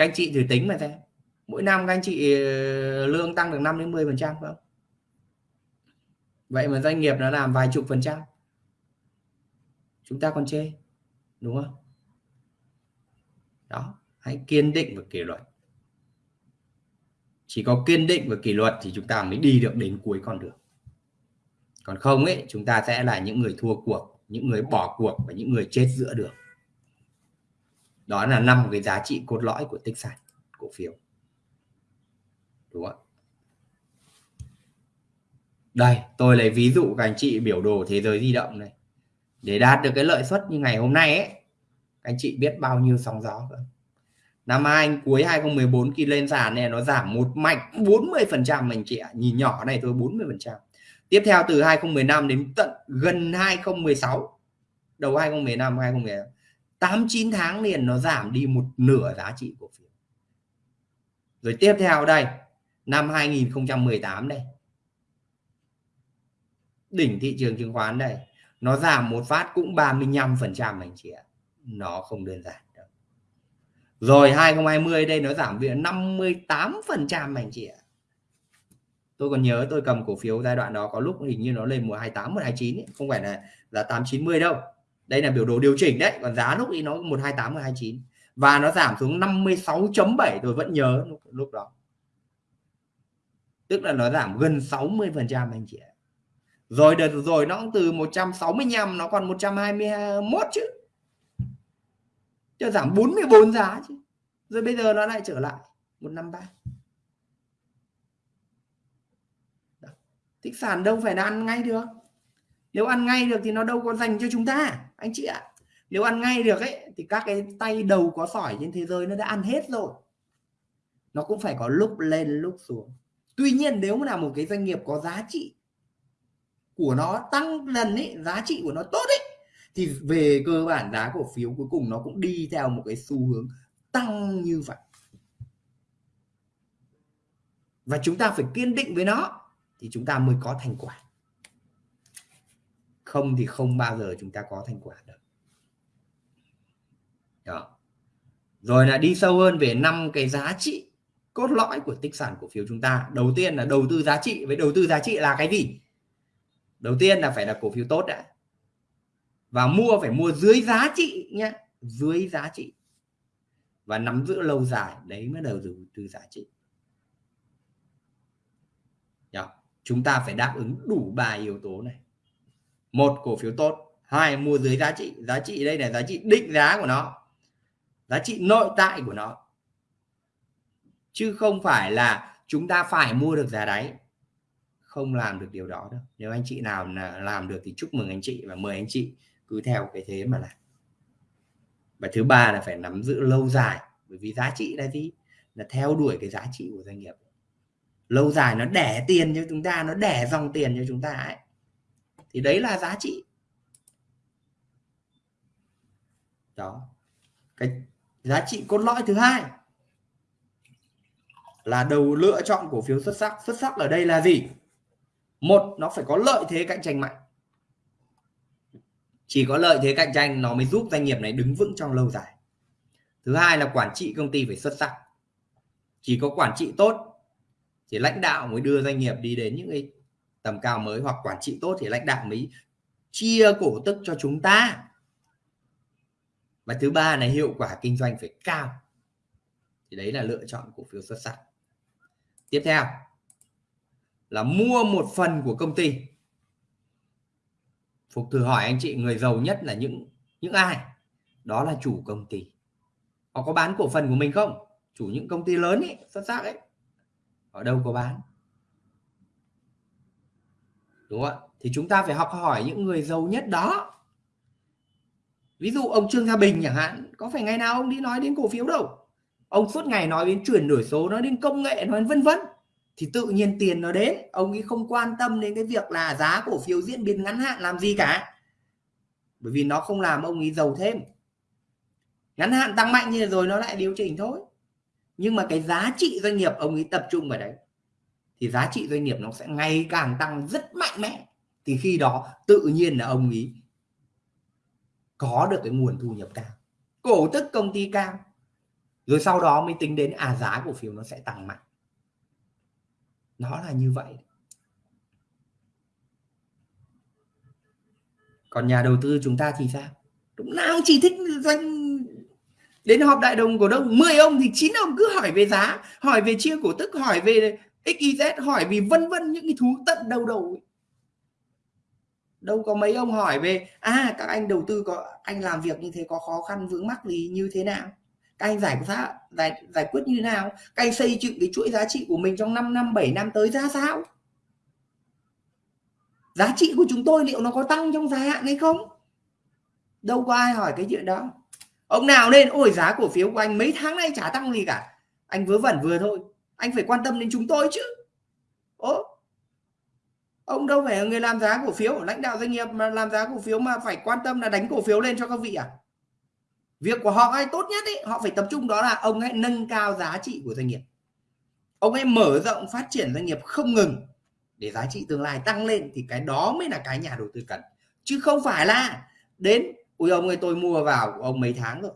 các anh chị thử tính mà xem. Mỗi năm các anh chị ờ, lương tăng được 5 đến 10 phần trăm không? Vậy mà doanh nghiệp nó làm vài chục phần trăm. Chúng ta còn chê, đúng không? Đó, hãy kiên định và kỷ luật chỉ có kiên định và kỷ luật thì chúng ta mới đi được đến cuối con đường. Còn không ấy, chúng ta sẽ là những người thua cuộc, những người bỏ cuộc và những người chết giữa đường. Đó là năm cái giá trị cốt lõi của tích sản, cổ phiếu. Đúng không đây, tôi lấy ví dụ các anh chị biểu đồ thế giới di động này. Để đạt được cái lợi suất như ngày hôm nay ấy, các anh chị biết bao nhiêu sóng gió không? Năm hai cuối 2014 khi lên sàn này nó giảm một mạch 40 phần trăm anh chị ạ. Nhìn nhỏ này thôi 40 phần trăm. Tiếp theo từ 2015 đến tận gần 2016 đầu 2015 2016 8 9 tháng liền nó giảm đi một nửa giá trị cổ phiếu. Rồi tiếp theo đây, năm 2018 đây. Đỉnh thị trường chứng khoán đây, nó giảm một phát cũng 35 phần trăm anh chị ạ. Nó không đơn giản rồi 2020 đây nó giảm viện 58 phần trăm anh chị ạ. Tôi còn nhớ tôi cầm cổ phiếu giai đoạn đó có lúc hình như nó lên mùa 28 129 ấy. không phải là là 890 đâu. Đây là biểu đồ điều chỉnh đấy còn giá lúc ấy nó 128 129 và nó giảm xuống 56.7 tôi vẫn nhớ lúc, lúc đó. Tức là nó giảm gần 60 phần trăm anh chị ạ. Rồi đợt rồi nó cũng từ 165 nó còn 121 chứ cho giảm 44 giá chứ. Rồi bây giờ nó lại trở lại 153 tích sản đâu phải là ăn ngay được. Nếu ăn ngay được thì nó đâu có dành cho chúng ta, anh chị ạ. Nếu ăn ngay được ấy, thì các cái tay đầu có sỏi trên thế giới nó đã ăn hết rồi. Nó cũng phải có lúc lên, lúc xuống. Tuy nhiên nếu mà là một cái doanh nghiệp có giá trị của nó tăng dần ấy, giá trị của nó tốt ấy thì về cơ bản giá cổ phiếu cuối cùng nó cũng đi theo một cái xu hướng tăng như vậy. Và chúng ta phải kiên định với nó thì chúng ta mới có thành quả. Không thì không bao giờ chúng ta có thành quả được. Đó. Rồi là đi sâu hơn về năm cái giá trị cốt lõi của tích sản cổ phiếu chúng ta. Đầu tiên là đầu tư giá trị. Với đầu tư giá trị là cái gì? Đầu tiên là phải là cổ phiếu tốt đã và mua phải mua dưới giá trị nhé dưới giá trị. Và nắm giữ lâu dài, đấy mới đầu tư từ giá trị. Đó. chúng ta phải đáp ứng đủ ba yếu tố này. Một, cổ phiếu tốt. Hai, mua dưới giá trị. Giá trị đây là giá trị định giá của nó. Giá trị nội tại của nó. Chứ không phải là chúng ta phải mua được giá đáy. Không làm được điều đó đâu. Nếu anh chị nào làm được thì chúc mừng anh chị và mời anh chị cứ theo cái thế mà làm. Và thứ ba là phải nắm giữ lâu dài, bởi vì giá trị là gì? Là theo đuổi cái giá trị của doanh nghiệp. Lâu dài nó đẻ tiền cho chúng ta, nó đẻ dòng tiền cho chúng ta ấy. Thì đấy là giá trị. Đó. Cái giá trị cốt lõi thứ hai là đầu lựa chọn cổ phiếu xuất sắc. Xuất sắc ở đây là gì? Một, nó phải có lợi thế cạnh tranh mạnh chỉ có lợi thế cạnh tranh nó mới giúp doanh nghiệp này đứng vững trong lâu dài. Thứ hai là quản trị công ty phải xuất sắc. Chỉ có quản trị tốt thì lãnh đạo mới đưa doanh nghiệp đi đến những cái tầm cao mới, hoặc quản trị tốt thì lãnh đạo mới chia cổ tức cho chúng ta. Và thứ ba là hiệu quả kinh doanh phải cao. Thì đấy là lựa chọn cổ phiếu xuất sắc. Tiếp theo là mua một phần của công ty phục thử hỏi anh chị, người giàu nhất là những những ai? Đó là chủ công ty. Họ có bán cổ phần của mình không? Chủ những công ty lớn ấy xuất sắc ấy. Ở đâu có bán? Đúng không ạ? Thì chúng ta phải học hỏi những người giàu nhất đó. Ví dụ ông trương gia bình chẳng hạn, có phải ngày nào ông đi nói đến cổ phiếu đâu? Ông suốt ngày nói đến chuyển đổi số, nói đến công nghệ, nói vân vân thì tự nhiên tiền nó đến, ông ấy không quan tâm đến cái việc là giá cổ phiếu diễn biến ngắn hạn làm gì cả. Bởi vì nó không làm ông ấy giàu thêm. Ngắn hạn tăng mạnh như rồi nó lại điều chỉnh thôi. Nhưng mà cái giá trị doanh nghiệp ông ấy tập trung vào đấy, thì giá trị doanh nghiệp nó sẽ ngày càng tăng rất mạnh mẽ. Thì khi đó tự nhiên là ông ấy có được cái nguồn thu nhập cao, cổ tức công ty cao. Rồi sau đó mới tính đến à giá cổ phiếu nó sẽ tăng mạnh nó là như vậy. Còn nhà đầu tư chúng ta thì sao? Lúc nào chỉ thích doanh đến họp đại đồng cổ đông. 10 ông thì chín ông cứ hỏi về giá, hỏi về chia cổ tức, hỏi về xyz hỏi vì vân vân những cái thú tận đầu đầu đâu có mấy ông hỏi về à các anh đầu tư có, anh làm việc như thế có khó khăn vướng mắc gì, như thế nào? Các anh giải quyết giải, giải quyết như thế nào? Các anh xây dựng cái chuỗi giá trị của mình trong 5 năm 7 năm tới ra sao? Giá trị của chúng tôi liệu nó có tăng trong dài hạn hay không? Đâu có ai hỏi cái chuyện đó. Ông nào lên ôi giá cổ phiếu của anh mấy tháng nay chả tăng gì cả. Anh vớ vẩn vừa thôi. Anh phải quan tâm đến chúng tôi chứ. Ố ông đâu phải là người làm giá cổ phiếu. Lãnh đạo doanh nghiệp mà làm giá cổ phiếu mà phải quan tâm là đánh cổ phiếu lên cho các vị à? Việc của họ ngay tốt nhất ấy, họ phải tập trung đó là ông ấy nâng cao giá trị của doanh nghiệp. Ông ấy mở rộng phát triển doanh nghiệp không ngừng để giá trị tương lai tăng lên thì cái đó mới là cái nhà đầu tư cần. Chứ không phải là đến ui ông ơi tôi mua vào của ông mấy tháng rồi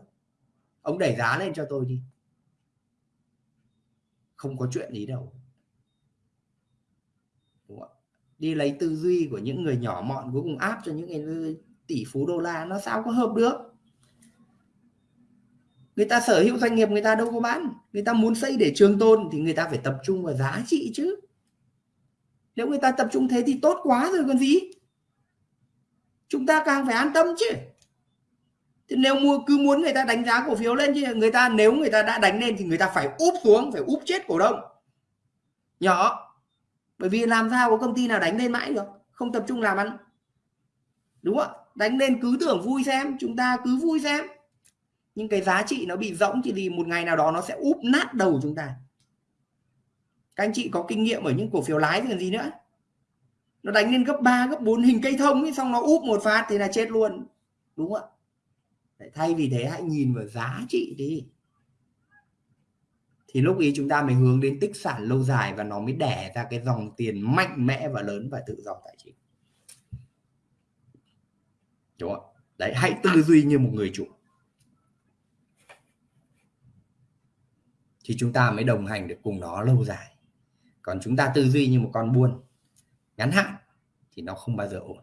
ông đẩy giá lên cho tôi đi. Không có chuyện gì đâu. Đúng không? đi lấy tư duy của những người nhỏ mọn cuối cùng áp cho những người tỷ phú đô la nó sao có hợp được? Người ta sở hữu doanh nghiệp, người ta đâu có bán. Người ta muốn xây để trường tôn thì người ta phải tập trung vào giá trị chứ. Nếu người ta tập trung thế thì tốt quá rồi còn gì. Chúng ta càng phải an tâm chứ. Thì nếu mua, cứ muốn người ta đánh giá cổ phiếu lên chứ, người ta, nếu người ta đã đánh lên thì người ta phải úp xuống, phải úp chết cổ đông. Nhỏ. Bởi vì làm sao có công ty nào đánh lên mãi được, không tập trung làm ăn. Đúng không đánh lên cứ tưởng vui xem, chúng ta cứ vui xem nhưng cái giá trị nó bị rỗng thì một ngày nào đó nó sẽ úp nát đầu chúng ta. Các anh chị có kinh nghiệm ở những cổ phiếu lái thì còn gì nữa? Nó đánh lên gấp 3, gấp 4 hình cây thông ấy, xong nó úp một phát thì là chết luôn. Đúng không ạ? Thay vì thế hãy nhìn vào giá trị đi. Thì lúc ý chúng ta mới hướng đến tích sản lâu dài và nó mới đẻ ra cái dòng tiền mạnh mẽ và lớn và tự do tài chính. Đúng không đấy hãy tư duy như một người chủ. Thì chúng ta mới đồng hành được cùng nó lâu dài. Còn chúng ta tư duy như một con buôn ngắn hạn thì nó không bao giờ ổn.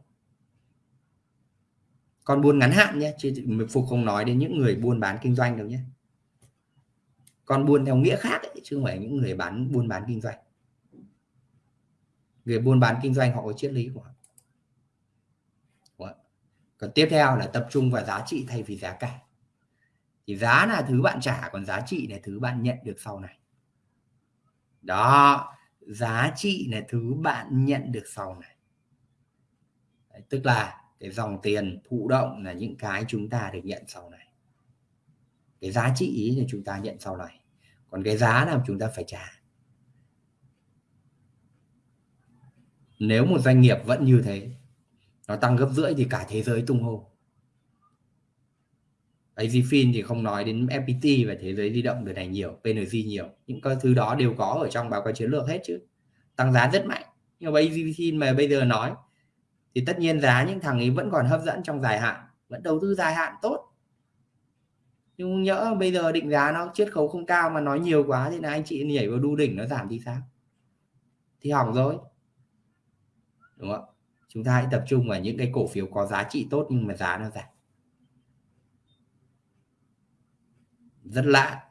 Con buôn ngắn hạn nhé chứ phục không nói đến những người buôn bán kinh doanh đâu nhé. Con buôn theo nghĩa khác ấy, chứ không phải những người bán buôn bán kinh doanh. Người buôn bán kinh doanh họ có triết lý của họ. Còn tiếp theo là tập trung vào giá trị thay vì giá cả thì giá là thứ bạn trả còn giá trị là thứ bạn nhận được sau này. Đó giá trị là thứ bạn nhận được sau này. Đấy, tức là cái dòng tiền thụ động là những cái chúng ta được nhận sau này. Cái giá trị ý là chúng ta nhận sau này. Còn cái giá là chúng ta phải trả. Nếu một doanh nghiệp vẫn như thế nó tăng gấp rưỡi thì cả thế giới tung hô. AZFIN thì không nói đến FPT và thế giới di động được này nhiều PNG nhiều. Những cái thứ đó đều có ở trong báo cáo chiến lược hết chứ. Tăng giá rất mạnh. Nhưng mà AZFIN mà bây giờ nói, thì tất nhiên giá những thằng ấy vẫn còn hấp dẫn trong dài hạn, vẫn đầu tư dài hạn tốt. Nhưng nhỡ bây giờ định giá nó chiết khấu không cao mà nói nhiều quá thì là anh chị nhảy vào đu đỉnh nó giảm thì sao? Thì hỏng rồi. Đúng không chúng ta hãy tập trung vào những cái cổ phiếu có giá trị tốt nhưng mà giá nó giảm. Rất lạ.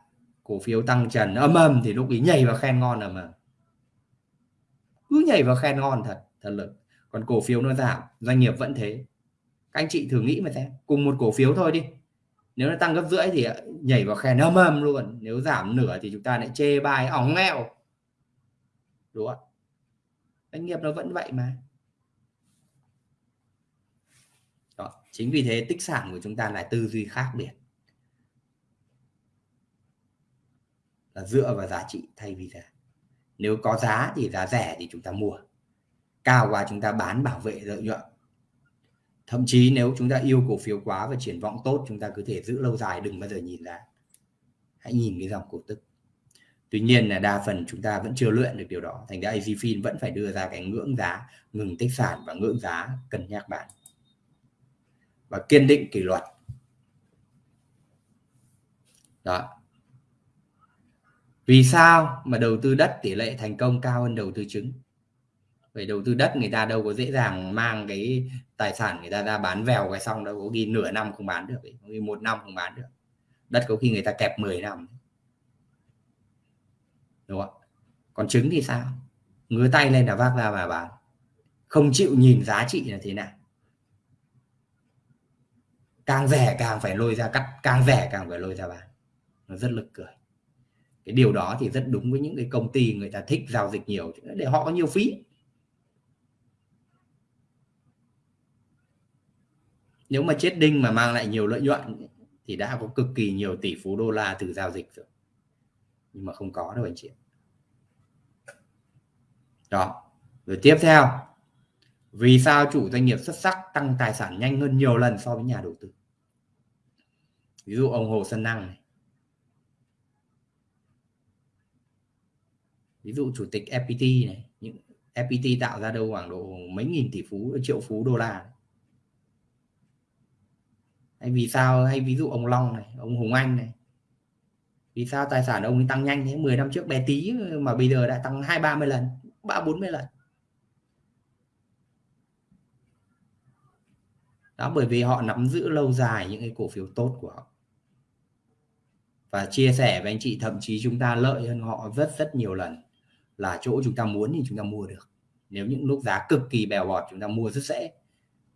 Cổ phiếu tăng trần âm âm thì lúc ấy nhảy vào khen ngon ầm mà cứ nhảy vào khen ngon thật thật lực còn cổ phiếu nó giảm, doanh nghiệp vẫn thế. Các anh chị thử nghĩ mà xem, cùng một cổ phiếu thôi đi. Nếu nó tăng gấp rưỡi thì nhảy vào khen âm âm luôn. Nếu giảm nửa thì chúng ta lại chê bài óng nghèo. Đúng không doanh nghiệp nó vẫn vậy mà. Đó. chính vì thế tích sản của chúng ta là tư duy khác biệt. Là dựa vào giá trị thay vì giá. Nếu có giá thì giá rẻ thì chúng ta mua. Cao quá chúng ta bán bảo vệ lợi nhuận. Thậm chí nếu chúng ta yêu cổ phiếu quá và triển vọng tốt, chúng ta có thể giữ lâu dài, đừng bao giờ nhìn giá hãy nhìn cái dòng cổ tức. Tuy nhiên là đa phần chúng ta vẫn chưa luyện được điều đó. Thành ra AZFIN vẫn phải đưa ra cái ngưỡng giá, ngừng tích sản và ngưỡng giá cân nhắc bán. Và kiên định kỷ luật. Đó vì sao mà đầu tư đất tỷ lệ thành công cao hơn đầu tư trứng về đầu tư đất người ta đâu có dễ dàng mang cái tài sản người ta ra bán vèo cái xong đâu, có ghi nửa năm không bán được có ghi một năm không bán được. Đất có khi người ta kẹp 10 năm. Đúng không còn trứng thì sao? Ngứa tay lên là vác ra và bán. Không chịu nhìn giá trị là thế nào? Càng rẻ càng phải lôi ra cắt, càng rẻ càng phải lôi ra bán. Nó rất lực cười cái điều đó thì rất đúng với những cái công ty người ta thích giao dịch nhiều, để họ có nhiều phí. Nếu mà chết đinh mà mang lại nhiều lợi nhuận thì đã có cực kỳ nhiều tỷ phú đô la từ giao dịch rồi. Nhưng mà không có đâu anh chị đó. Rồi tiếp theo. Vì sao chủ doanh nghiệp xuất sắc tăng tài sản nhanh hơn nhiều lần so với nhà đầu tư? Ví dụ ông Hồ Xuân Năng này. Ví dụ chủ tịch FPT này, những FPT tạo ra đâu khoảng độ mấy nghìn tỷ phú, triệu phú đô la. Hay vì sao, hay ví dụ ông Long này, ông Hùng Anh này. Vì sao tài sản ông ấy tăng nhanh thế? 10 năm trước bé tí mà bây giờ đã tăng hai, ba mươi lần, ba, bốn mươi lần. Đó, bởi vì họ nắm giữ lâu dài những cái cổ phiếu tốt của họ. Và chia sẻ với anh chị, thậm chí chúng ta lợi hơn họ rất rất nhiều lần là chỗ chúng ta muốn thì chúng ta mua được. Nếu những lúc giá cực kỳ bèo bọt chúng ta mua rất dễ.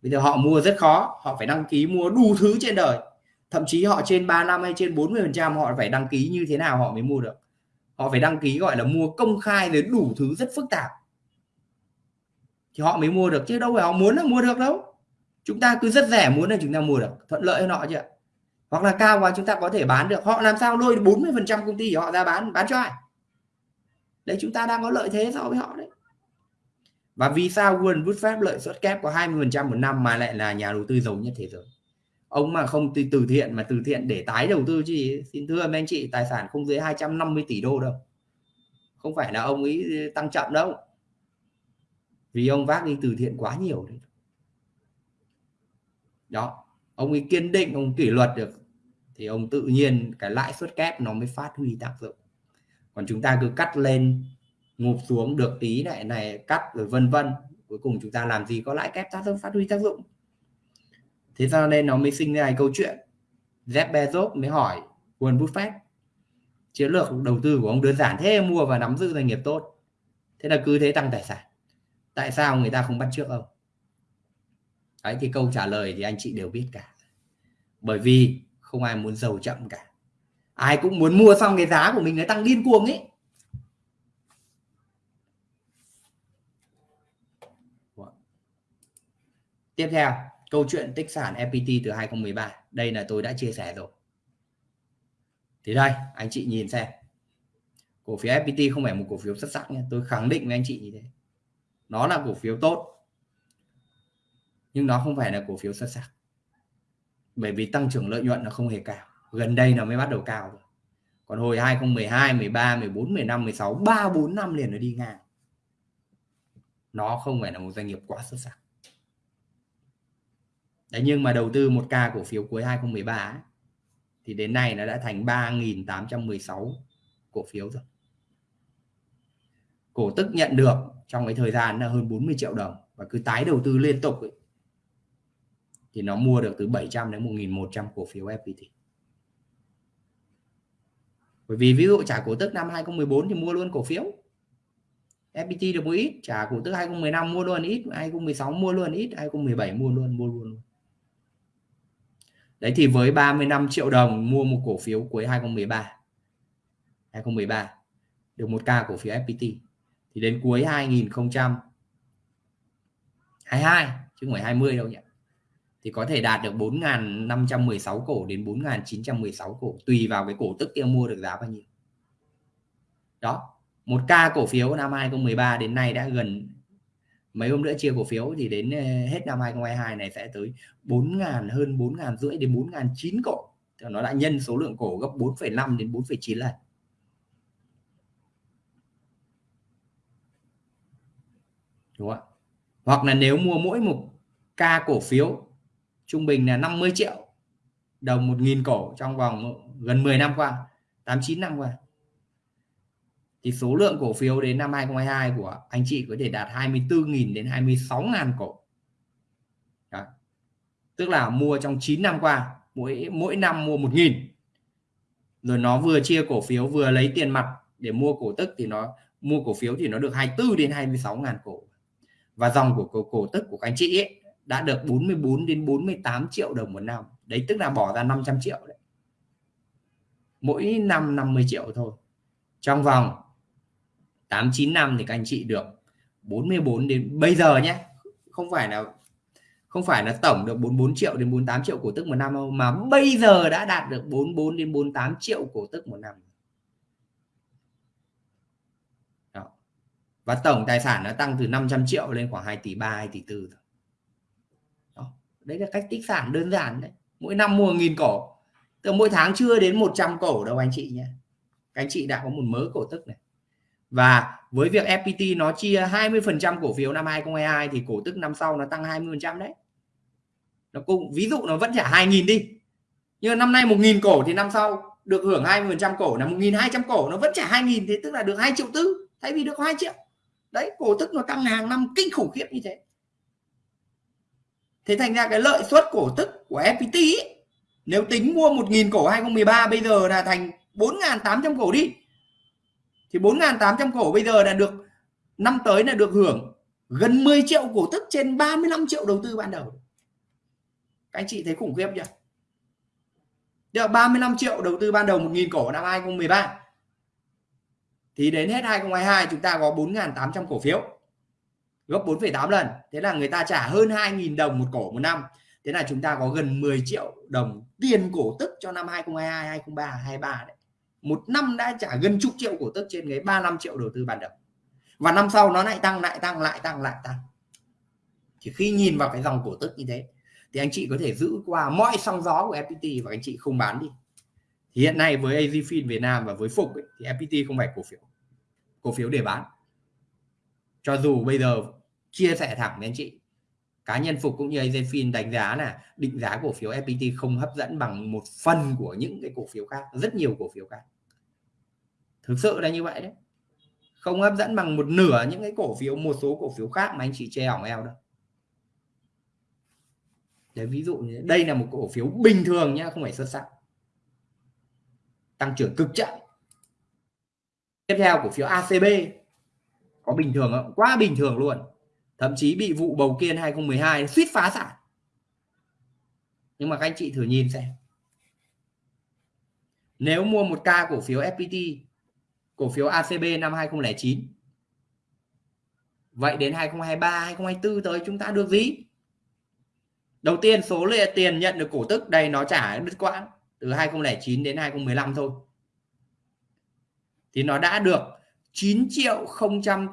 Bây giờ họ mua rất khó, họ phải đăng ký mua đủ thứ trên đời. Thậm chí họ trên 3 năm hay trên 40 phần trăm họ phải đăng ký như thế nào họ mới mua được. Họ phải đăng ký gọi là mua công khai rồi đủ thứ rất phức tạp. Thì họ mới mua được, chứ đâu phải họ muốn là mua được đâu. Chúng ta cứ rất rẻ muốn là chúng ta mua được, thuận lợi hơn họ chứ hoặc là cao quá chúng ta có thể bán được. Họ làm sao lôi 40 phần trăm công ty họ ra bán bán cho ai? Đấy chúng ta đang có lợi thế so với họ đấy. Và vì sao Warren Buffett lợi suất kép có 20% một năm mà lại là nhà đầu tư giàu nhất thế giới? Ông mà không từ, từ thiện mà từ thiện để tái đầu tư chứ xin thưa mấy anh chị tài sản không dưới 250 tỷ đô đâu. Không phải là ông ấy tăng chậm đâu. Vì ông vác đi từ thiện quá nhiều đấy. Đó ông ấy kiên định ông kỷ luật được. Thì ông tự nhiên cái lãi suất kép nó mới phát huy tác dụng còn chúng ta cứ cắt lên, ngụp xuống được tí này này, cắt rồi vân vân. Cuối cùng chúng ta làm gì? Có lãi kép tác dụng, phát huy tác dụng. Thế cho nên nó mới sinh ra câu chuyện. Jeff Bezos mới hỏi Warren Buffett, chiến lược đầu tư của ông đơn giản thế, mua và nắm giữ doanh nghiệp tốt. Thế là cứ thế tăng tài sản. Tại sao người ta không bắt trước ông? Đấy, thì câu trả lời thì anh chị đều biết cả. Bởi vì không ai muốn giàu chậm cả ai cũng muốn mua xong cái giá của mình nó tăng điên cuồng ấy. Tiếp theo, câu chuyện tích sản FPT từ 2013 đây là tôi đã chia sẻ rồi. Thì đây, anh chị nhìn xem. Cổ phiếu FPT không phải một cổ phiếu xuất sắc nha. Tôi khẳng định với anh chị như thế. Nó là cổ phiếu tốt, nhưng nó không phải là cổ phiếu xuất sắc. Bởi vì tăng trưởng lợi nhuận nó không hề cao gần đây nó mới bắt đầu cao rồi. Còn hồi 2012 13 14 15 16 3 4 năm liền nó đi ngang. Nó không phải là một doanh nghiệp quá xuất sắc. Đấy, nhưng mà đầu tư một ca cổ phiếu cuối 2013 ấy, thì đến nay nó đã thành 3.816 cổ phiếu rồi. Cổ tức nhận được trong cái thời gian là hơn 40 triệu đồng và cứ tái đầu tư liên tục ấy, thì nó mua được từ 700 đến 1.100 cổ phiếu FPT bởi vì ví dụ trả cổ tức năm 2014 thì mua luôn cổ phiếu. FPT được một ít, trả cổ tức 2015 mua luôn ít 2016 mua luôn ít 2017 mua luôn mua luôn đấy thì với 35 triệu đồng mua một cổ phiếu cuối 2013 2013 được một ca cổ phiếu FPT thì đến cuối 2022 chứ không phải 20 đâu nhỉ? Thì có thể đạt được 4.516 cổ đến 4.916 cổ tùy vào cái cổ tức kia mua được giá bao nhiêu. Đó một ca cổ phiếu năm 2013 đến nay đã gần mấy hôm nữa chia cổ phiếu thì đến ờ, hết năm 2022 này sẽ tới 4.000 hơn 4.000 rưỡi đến 4.000 chín cổ. Thì nó đã nhân số lượng cổ gấp 4,5 đến 4,9 lần. Đúng không hoặc là nếu mua mỗi một ca cổ phiếu trung bình là 50 triệu đồng 1.000 cổ trong vòng gần 10 năm qua 89 năm qua. Thì số lượng cổ phiếu đến năm 2022 của anh chị có thể đạt 24.000 đến 26.000 cổ. Đó. tức là mua trong 9 năm qua mỗi mỗi năm mua 1.000 rồi nó vừa chia cổ phiếu vừa lấy tiền mặt để mua cổ tức thì nó mua cổ phiếu thì nó được 24 đến 26 ngàn cổ. Và dòng của cổ, cổ tức của các anh chị ấy đã được 44 đến 48 triệu đồng một năm. Đấy, tức là bỏ ra 500 triệu đấy. Mỗi năm 50 triệu thôi. Trong vòng 8 9 năm thì các anh chị được 44 đến, bây giờ nhé, không phải là, không phải là tổng được 44 triệu đến 48 triệu cổ tức một năm đâu, mà bây giờ đã đạt được 44 đến 48 triệu cổ tức một năm. Đó. và tổng tài sản nó tăng từ 500 triệu lên khoảng 2 tỷ 3 2 tỷ 4 thôi. Đấy là cách tích sản đơn giản đấy. Mỗi năm mua nghìn cổ từ mỗi tháng chưa đến 100 cổ đâu anh chị nhé. Các anh chị đã có một mớ cổ tức này. Và với việc FPT nó chia 20% cổ phiếu năm 2022 thì cổ tức năm sau nó tăng 20% đấy. Nó cũng, ví dụ nó vẫn trả 2.000 đi. Nhưng năm nay 1.000 cổ thì năm sau được hưởng 20% cổ. Là 1.200 cổ nó vẫn trả 2.000 thế tức là được 2 triệu tư. Thay vì được 2 triệu. Đấy, cổ tức nó tăng hàng năm kinh khủng khiếp như thế thế thành ra cái lợi suất cổ tức của FPT ấy, nếu tính mua 1.000 cổ 2013 bây giờ là thành 4.800 cổ đi. Thì 4.800 cổ bây giờ là được năm tới là được hưởng gần 10 triệu cổ tức trên 35 triệu đầu tư ban đầu. Các anh chị thấy khủng khiếp chưa? Được 35 triệu đầu tư ban đầu 1.000 cổ năm 2013 thì đến hết 2022 chúng ta có 4.800 cổ phiếu gấp 4,8 lần. Thế là người ta trả hơn 2.000 đồng một cổ một năm. Thế là chúng ta có gần 10 triệu đồng tiền cổ tức cho năm 2022 2023 23 đấy. Một năm đã trả gần chục triệu cổ tức trên cái 35 triệu đầu tư ban đầu. Và năm sau nó lại tăng lại tăng lại tăng lại tăng. Thì khi nhìn vào cái dòng cổ tức như thế thì anh chị có thể giữ qua mọi sóng gió của FPT và anh chị không bán đi. Thì hiện nay với AZFIN Việt Nam và với Phục ấy, thì FPT không phải cổ phiếu. Cổ phiếu để bán cho dù bây giờ chia sẻ thẳng với anh chị cá nhân Phục cũng như AZFIN đánh giá là định giá cổ phiếu FPT không hấp dẫn bằng một phần của những cái cổ phiếu khác rất nhiều cổ phiếu khác. Thực sự là như vậy đấy. Không hấp dẫn bằng một nửa những cái cổ phiếu một số cổ phiếu khác mà anh chị chê hỏng eo đâu. Đấy, ví dụ như đây là một cổ phiếu bình thường nhá không phải xuất sắc. Tăng trưởng cực chậm. Tiếp theo cổ phiếu ACB có bình thường không? quá bình thường luôn. Thậm chí bị vụ bầu kiên 2012 suýt phá sản. Nhưng mà các anh chị thử nhìn xem. Nếu mua một ca cổ phiếu FPT cổ phiếu ACB năm 2009 vậy đến 2023 2024 tới chúng ta được gì? Đầu tiên, số lượng tiền nhận được cổ tức, đây nó trả đứt quãng từ 2009 đến 2015 thôi. Thì nó đã được 9 triệu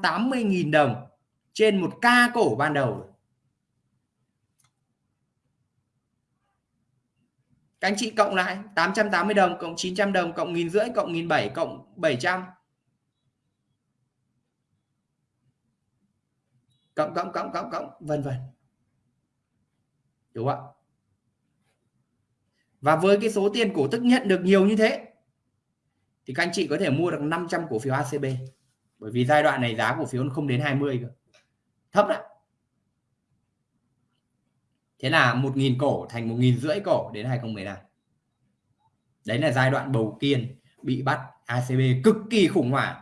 080 nghìn đồng trên một ca cổ ban đầu các anh chị cộng lại 880 đồng cộng 900 đồng cộng nghìn rưỡi cộng nghìn bảy cộng 700 cộng cộng cộng cộng cộng, vân vân. Đúng không ạ? Và với cái số tiền cổ tức nhận được nhiều như thế thì các anh chị có thể mua được 500 cổ phiếu ACB bởi vì giai đoạn này giá cổ phiếu không đến 20 cơ. Thấp đấy thế là 1.000 cổ thành 1.000 rưỡi cổ đến 2015 đấy là giai đoạn bầu kiên bị bắt ACB cực kỳ khủng hoảng.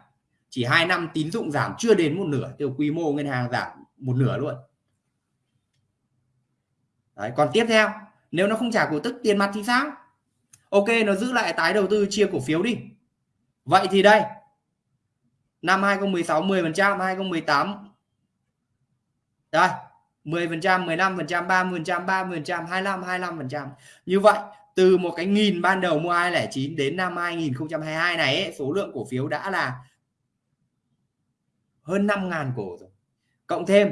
Chỉ 2 năm tín dụng giảm chưa đến một nửa tiêu quy mô ngân hàng giảm một nửa luôn. Đấy, còn tiếp theo nếu nó không trả cổ tức tiền mặt thì sao? Ok nó giữ lại tái đầu tư chia cổ phiếu đi vậy thì đây. Năm 2016 10 phần trăm 2018 đây 10 phần trăm 15 phần trăm 30 phần trăm 30 phần trăm 25 25 phần trăm. Như vậy từ một cái nghìn ban đầu mua 209 đến năm 2022 này ấy, số lượng cổ phiếu đã là hơn 5.000 cổ rồi. Cộng thêm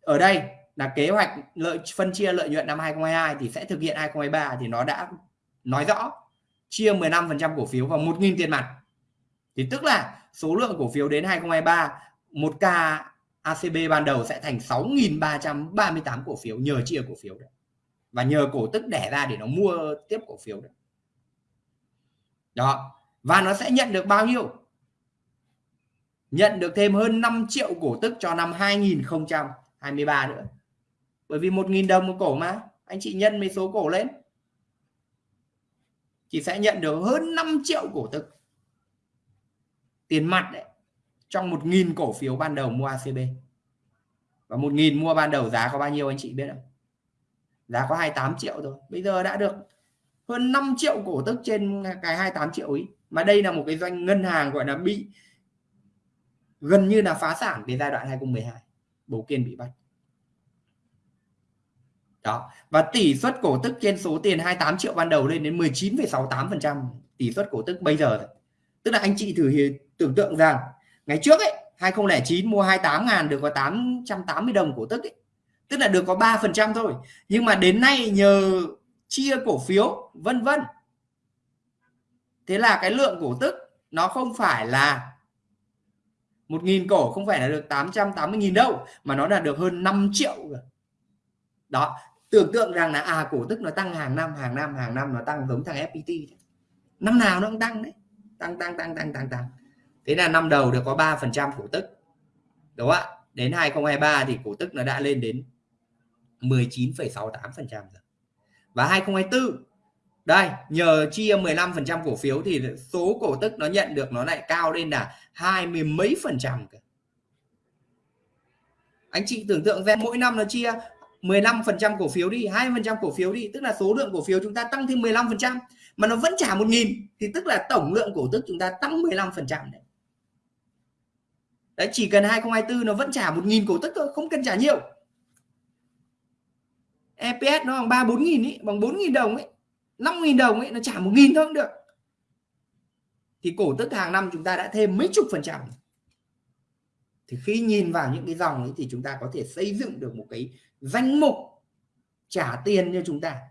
ở đây là kế hoạch lợi phân chia lợi nhuận năm 2022 thì sẽ thực hiện 2023 thì nó đã nói rõ chia 15% cổ phiếu vào 1.000 tiền mặt thì tức là số lượng cổ phiếu đến 2023 một k ACB ban đầu sẽ thành 6.338 cổ phiếu nhờ chia cổ phiếu đấy và nhờ cổ tức đẻ ra để nó mua tiếp cổ phiếu đấy đó. Và nó sẽ nhận được bao nhiêu? Nhận được thêm hơn 5 triệu cổ tức cho năm 2023 nữa. Bởi vì 1.000 đồng một cổ mà. Anh chị nhân mấy số cổ lên. Thì sẽ nhận được hơn 5 triệu cổ tức tiền mặt đấy trong 1.000 cổ phiếu ban đầu mua ACB và 1.000 mua ban đầu giá có bao nhiêu anh chị biết không? Giá có 28 triệu rồi bây giờ đã được hơn 5 triệu cổ tức trên cái 28 triệu ấy mà đây là một cái doanh ngân hàng gọi là bị gần như là phá sản về giai đoạn 2012 bố kiên bị bắt. Đó. Và tỷ suất cổ tức trên số tiền 28 triệu ban đầu lên đến 19,68% tỷ suất cổ tức bây giờ tức là anh chị thử tưởng tượng rằng ngày trước ấy 2009 mua 28 ngàn được có 880 đồng cổ tức ấy. tức là được có 3 phần trăm thôi. Nhưng mà đến nay nhờ chia cổ phiếu, vân vân. Thế là cái lượng cổ tức nó không phải là 1.000 cổ, không phải là được 880.000 đâu, mà nó là được hơn 5 triệu rồi. Đó, tưởng tượng rằng là à cổ tức nó tăng hàng năm hàng năm hàng năm nó tăng giống thằng FPT năm nào nó cũng tăng đấy tăng tăng tăng tăng tăng tăng. Thế là năm đầu được có 3 phần trăm cổ tức. Đúng không ạ? Đến 2023 thì cổ tức nó đã lên đến 19,68 phần trăm rồi. Và 2024 đây nhờ chia 15 phần trăm cổ phiếu thì số cổ tức nó nhận được nó lại cao lên là hai mươi mấy phần trăm anh chị tưởng tượng ra mỗi năm nó chia 15% cổ phiếu đi 20% cổ phiếu đi tức là số lượng cổ phiếu chúng ta tăng thêm 15% mà nó vẫn trả 1.000 thì tức là tổng lượng cổ tức chúng ta tăng 15% đấy. Đấy chỉ cần 2024 nó vẫn trả 1.000 cổ tức thôi không cần trả nhiều. EPS nó bằng 3 4 nghìn ấy, bằng 4 nghìn đồng ấy 5 nghìn đồng ấy nó trả 1 nghìn thôi cũng được. Thì cổ tức hàng năm chúng ta đã thêm mấy chục phần trăm. Thì khi nhìn vào những cái dòng ấy thì chúng ta có thể xây dựng được một cái danh mục trả tiền cho chúng ta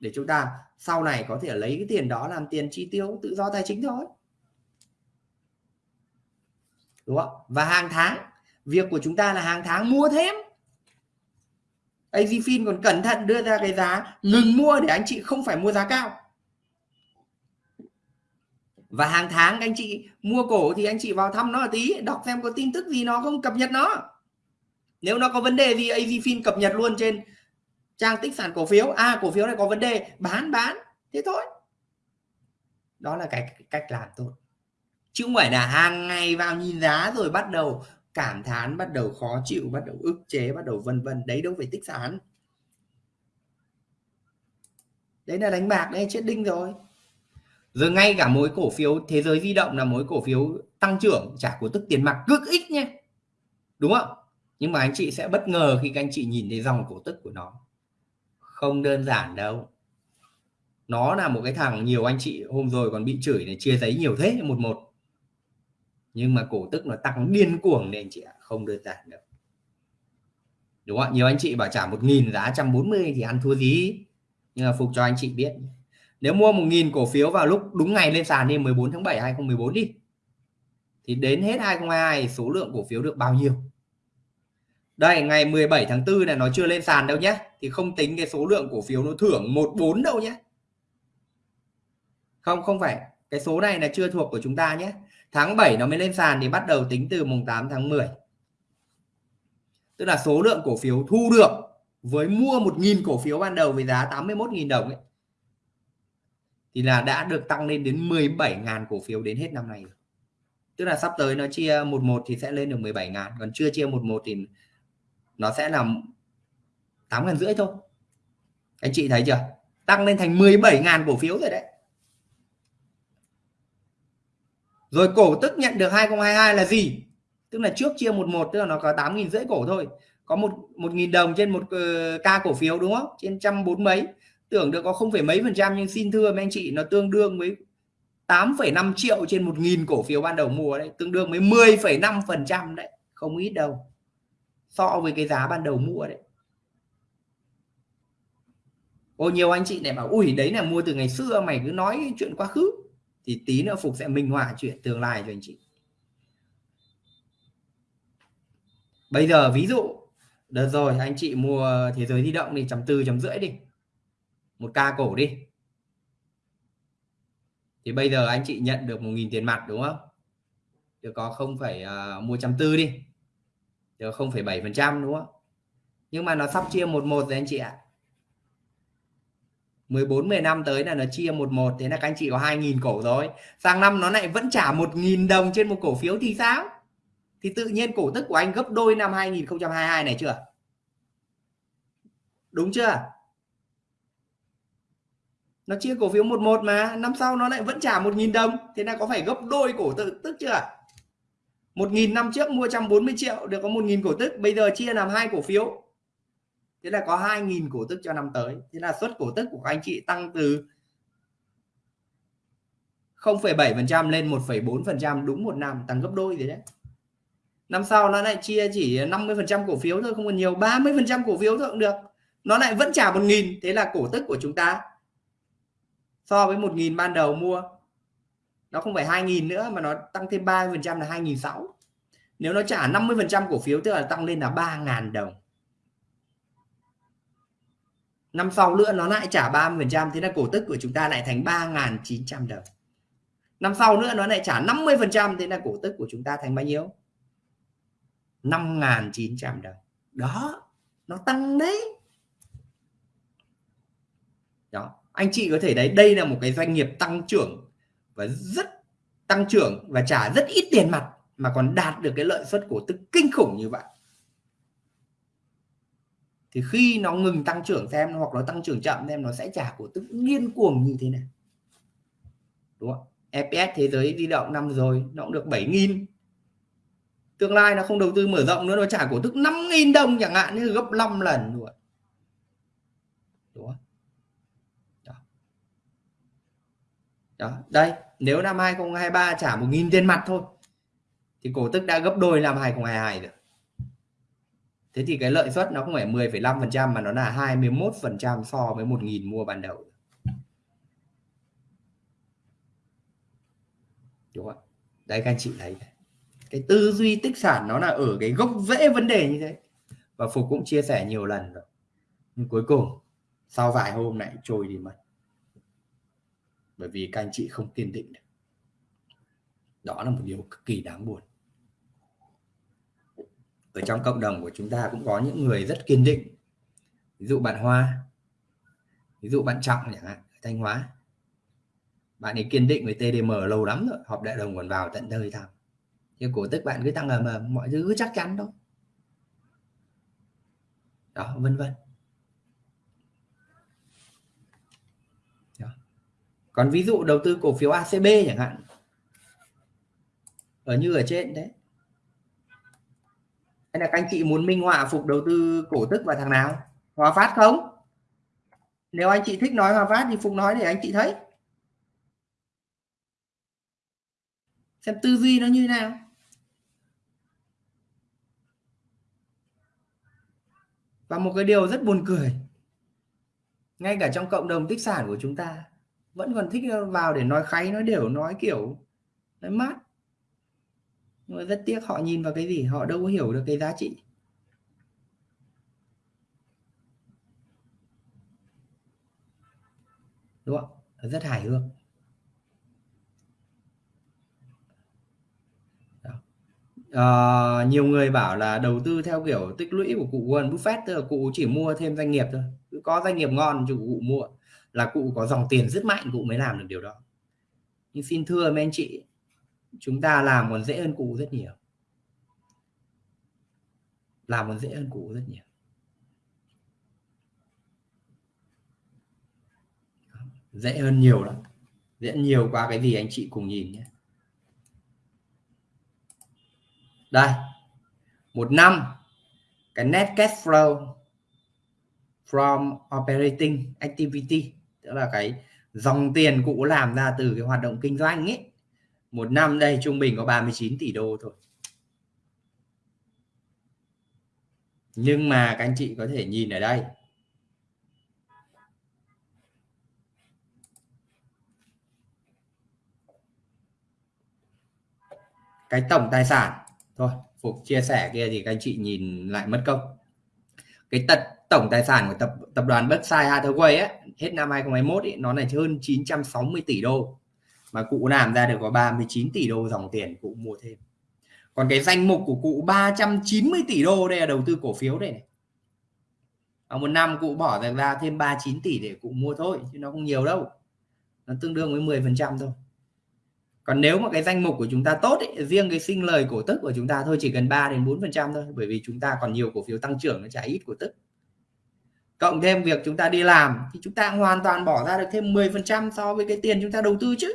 để chúng ta sau này có thể lấy cái tiền đó làm tiền chi tiêu tự do tài chính thôi. Đúng không? Và hàng tháng, việc của chúng ta là hàng tháng mua thêm. AZFIN còn cẩn thận đưa ra cái giá ngừng mua để anh chị không phải mua giá cao. Và hàng tháng anh chị mua cổ thì anh chị vào thăm nó tí, đọc xem có tin tức gì nó không, cập nhật nó. Nếu nó có vấn đề gì AZFIN cập nhật luôn trên trang tích sản cổ phiếu. À cổ phiếu này có vấn đề. Bán bán. Thế thôi. Đó là cái cách làm tốt chứ không phải là hàng ngày vào nhìn giá rồi bắt đầu cảm thán, bắt đầu khó chịu, bắt đầu ức chế, bắt đầu vân vân. Đấy đâu phải tích sản. Đấy là đánh bạc đấy, chết đinh rồi. Rồi ngay cả mối cổ phiếu, thế giới di động là mối cổ phiếu tăng trưởng trả cổ tức tiền mặt, cực ít nhé. Đúng không? Nhưng mà anh chị sẽ bất ngờ khi các anh chị nhìn thấy dòng cổ tức của nó không đơn giản đâu. Nó là một cái thằng nhiều anh chị hôm rồi còn bị chửi để chia giấy nhiều thế, một một. Nhưng mà cổ tức nó tăng điên cuồng nên anh chị ạ, không đơn giản đâu. Đúng không nhiều anh chị bảo trả một nghìn giá 140 thì ăn thua gì? Nhưng mà phục cho anh chị biết. Nếu mua một nghìn cổ phiếu vào lúc đúng ngày lên sàn đi 14 tháng 7 2014 đi, thì đến hết 2022 số lượng cổ phiếu được bao nhiêu? Đây, ngày 17 tháng 4 này, nó chưa lên sàn đâu nhé. Thì không tính cái số lượng cổ phiếu nó thưởng 14 đâu nhé. Không không phải. Cái số này là chưa thuộc của chúng ta nhé. Tháng 7 nó mới lên sàn thì bắt đầu tính từ mùng 8 tháng 10 tức là số lượng cổ phiếu thu được với mua 1.000 cổ phiếu ban đầu với giá 81.000 đồng ấy, thì là đã được tăng lên đến 17.000 cổ phiếu đến hết năm nay tức là sắp tới nó chia 11 thì sẽ lên được 17.000 còn chưa chia 11 thì nó sẽ là 8 ngàn rưỡi thôi. Anh chị thấy chưa? Tăng lên thành 17 ngàn cổ phiếu rồi đấy. Rồi cổ tức nhận được 2022 là gì? Tức là trước chia 11 tức là nó có 8 nghìn rưỡi cổ thôi. Có một một nghìn đồng trên một ờ, uh, ca cổ phiếu đúng không? Trên trăm bốn mấy. Tưởng được có không phải mấy phần trăm nhưng xin thưa mấy anh chị nó tương đương với 8,5 triệu trên một nghìn cổ phiếu ban đầu mua đấy. Tương đương với 10,5 phần trăm đấy. Không ít đâu so với cái giá ban đầu mua đấy. Ô nhiều anh chị này bảo ui đấy là mua từ ngày xưa mày cứ nói chuyện quá khứ. Thì tí nữa Phục sẽ minh họa chuyện tương lai cho anh chị. Bây giờ ví dụ đợt rồi anh chị mua thế giới di động đi chấm tư chấm rưỡi đi. Một ca cổ đi. Thì bây giờ anh chị nhận được một nghìn tiền mặt đúng không? Được có không phải uh, mua chấm tư đi được không phải bảy phần trăm đúng không? Nhưng mà nó sắp chia một một rồi anh chị ạ. 14 10 năm tới là nó chia một một thế là các anh chị có 2.000 cổ rồi. Sang năm nó lại vẫn trả 1.000 đồng trên một cổ phiếu thì sao? Thì tự nhiên cổ tức của anh gấp đôi năm 2022 này chưa? Đúng chưa? Nó chia cổ phiếu một một mà năm sau nó lại vẫn trả 1.000 đồng thế là có phải gấp đôi cổ tức, tức chưa? 1.000 năm trước mua 140 triệu được có 1.000 cổ tức bây giờ chia làm hai cổ phiếu. Thế là có 2.000 cổ tức cho năm tới. Thế là suất cổ tức của các anh chị tăng từ 0,7% lên 1,4% đúng một năm tăng gấp đôi rồi đấy. Năm sau nó lại chia chỉ 50% cổ phiếu thôi không còn nhiều 30% cổ phiếu thôi cũng được. Nó lại vẫn trả 1.000 thế là cổ tức của chúng ta so với 1.000 ban đầu mua nó không phải 2.000 nữa mà nó tăng thêm 30% là 2.600 nếu nó trả 50% cổ phiếu, tức là tăng lên là 3.000 đồng. Năm sau nữa nó lại trả 30% thế là cổ tức của chúng ta lại thành 3.900 đồng. Năm sau nữa nó lại trả 50% thế là cổ tức của chúng ta thành bao nhiêu? 5.900 đồng. Đó, nó tăng đấy. Đó, anh chị có thể đấy đây là một cái doanh nghiệp tăng trưởng và rất tăng trưởng và trả rất ít tiền mặt mà còn đạt được cái lợi suất cổ tức kinh khủng như vậy. Thì khi nó ngừng tăng trưởng xem hoặc nó tăng trưởng chậm xem nó sẽ trả cổ tức điên cuồng như thế này. Đúng không? EPS thế giới di động năm rồi, nó cũng được 7.000 tương lai nó không đầu tư mở rộng nữa, nó trả cổ tức 5.000 đồng chẳng hạn, như gấp 5 lần luôn đúng không? Đó. đó, đây nếu năm 2023 trả 1.000 tiền mặt thôi thì cổ tức đã gấp đôi năm 2022 rồi. Thế thì cái lợi suất nó không phải 10,5% mà nó là 21% so với 1.000 mua ban đầu. Đúng không đấy các anh chị thấy cái tư duy tích sản nó là ở cái gốc rễ vấn đề như thế. Và phục cũng chia sẻ nhiều lần rồi. Nhưng cuối cùng sau vài hôm lại trôi đi mất bởi vì các anh chị không kiên định được. Đó là một điều cực kỳ đáng buồn. Ở trong cộng đồng của chúng ta cũng có những người rất kiên định. Ví dụ bạn Hoa, ví dụ bạn Trọng chẳng hạn Thanh Hóa. Bạn ấy kiên định với TDM lâu lắm rồi, họp đại đồng còn vào tận nơi thăm. Nhưng cổ tức bạn cứ tăng ầm ầm mọi thứ cứ chắc chắn thôi. Đó, vân vân. Còn ví dụ đầu tư cổ phiếu ACB chẳng hạn. Ở như ở trên đấy. Hay là các anh chị muốn minh họa phục đầu tư cổ tức vào thằng nào? Hòa Phát không? Nếu anh chị thích nói Hòa Phát thì Phục nói để anh chị thấy. Xem tư duy nó như thế nào. Và một cái điều rất buồn cười. Ngay cả trong cộng đồng tích sản của chúng ta vẫn còn thích vào để nói kháy nói đều nói kiểu nói mát. Nhưng mà rất tiếc họ nhìn vào cái gì họ đâu có hiểu được cái giá trị. Đúng không? Rất hài hước. Uh, nhiều người bảo là đầu tư theo kiểu tích lũy của cụ Warren Buffett tức là cụ chỉ mua thêm doanh nghiệp thôi. Cứ có doanh nghiệp ngon thì cụ mua là cụ có dòng tiền rất mạnh, cụ mới làm được điều đó. Nhưng xin thưa mấy anh chị, chúng ta làm còn dễ hơn cụ rất nhiều. Làm còn dễ hơn cụ rất nhiều. Dễ hơn nhiều lắm. Dễ nhiều qua cái gì anh chị cùng nhìn nhé. Đây, một năm, cái net cash flow from operating activity tức là cái dòng tiền cụ làm ra từ cái hoạt động kinh doanh ấy. Một năm đây trung bình có 39 tỷ đô thôi. Nhưng mà các anh chị có thể nhìn ở đây. Cái tổng tài sản, thôi, phục chia sẻ kia thì các anh chị nhìn lại mất công. Cái tật tổng tài sản của tập tập đoàn Berkshire Hathaway ấy, hết năm 2021 ấy, nó là hơn 960 tỷ đô. Mà cụ làm ra được có 39 tỷ đô dòng tiền cụ mua thêm. Còn cái danh mục của cụ 390 tỷ đô đây là đầu tư cổ phiếu đây này. Ở một năm cụ bỏ ra thêm 39 tỷ để cụ mua thôi chứ nó không nhiều đâu. Nó tương đương với 10 phần trăm thôi. Còn nếu mà cái danh mục của chúng ta tốt ấy, riêng cái sinh lời cổ tức của chúng ta thôi chỉ cần 3 đến 4 phần trăm thôi bởi vì chúng ta còn nhiều cổ phiếu tăng trưởng nó trả ít cổ tức cộng thêm việc chúng ta đi làm thì chúng ta hoàn toàn bỏ ra được thêm 10 phần trăm so với cái tiền chúng ta đầu tư chứ.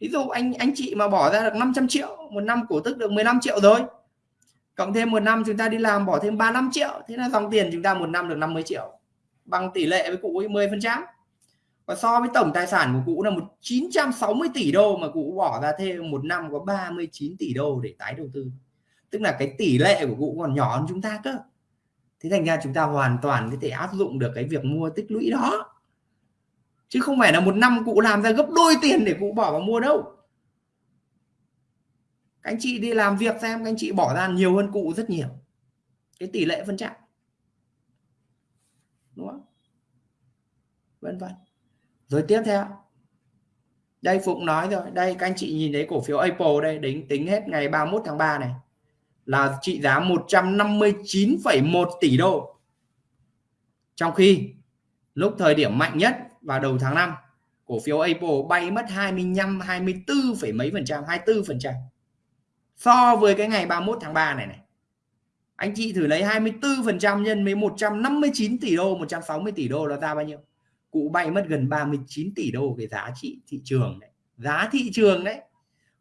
Ví dụ anh anh chị mà bỏ ra được 500 triệu, một năm cổ tức được 15 triệu rồi. Cộng thêm một năm chúng ta đi làm bỏ thêm 35 triệu, thế là dòng tiền chúng ta một năm được 50 triệu. Bằng tỷ lệ với cụ ấy 10 phần trăm. Và so với tổng tài sản của cụ là một 960 tỷ đô mà cụ bỏ ra thêm một năm có 39 tỷ đô để tái đầu tư. Tức là cái tỷ lệ của cụ còn nhỏ hơn chúng ta cơ thế thành ra chúng ta hoàn toàn có thể áp dụng được cái việc mua tích lũy đó. Chứ không phải là một năm cụ làm ra gấp đôi tiền để cụ bỏ vào mua đâu. Các anh chị đi làm việc xem, các anh chị bỏ ra nhiều hơn cụ rất nhiều. Cái tỷ lệ phân trạng. Đúng không? Vân vân. Rồi tiếp theo. Đây Phụng nói rồi. Đây các anh chị nhìn thấy cổ phiếu Apple đây tính tính hết ngày 31 tháng 3 này là trị giá 159,1 tỷ đô. Trong khi lúc thời điểm mạnh nhất vào đầu tháng 5 cổ phiếu Apple bay mất 25 24, mấy phần trăm 24 phần trăm. So với cái ngày 31 tháng 3 này này anh chị thử lấy 24% nhân với 159 tỷ đô 160 tỷ đô nó ra bao nhiêu? Cụ bay mất gần 39 tỷ đô cái giá trị thị trường đấy giá thị trường đấy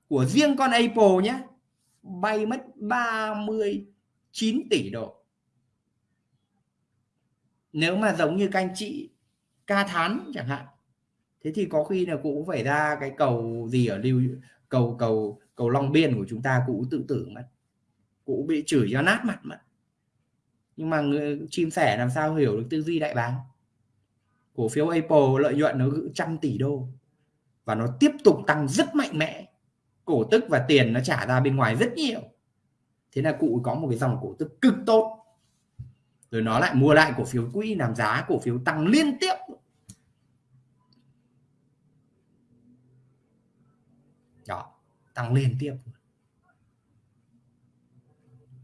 của riêng con Apple nhé bay mất 39 tỷ đô. Nếu mà giống như các anh chị ca thán chẳng hạn thế thì có khi là cụ phải ra cái cầu gì ở lưu cầu cầu cầu Long Biên của chúng ta cũng tự tử mất cũng bị chửi cho nát mặt mất. Nhưng mà người, chim sẻ làm sao hiểu được tư duy đại bàng? Cổ phiếu Apple lợi nhuận nó trăm tỷ đô và nó tiếp tục tăng rất mạnh mẽ cổ tức và tiền nó trả ra bên ngoài rất nhiều. Thế là cụ có một cái dòng cổ tức cực tốt. Rồi nó lại mua lại cổ phiếu quỹ làm giá cổ phiếu tăng liên tiếp. Đó, tăng liên tiếp.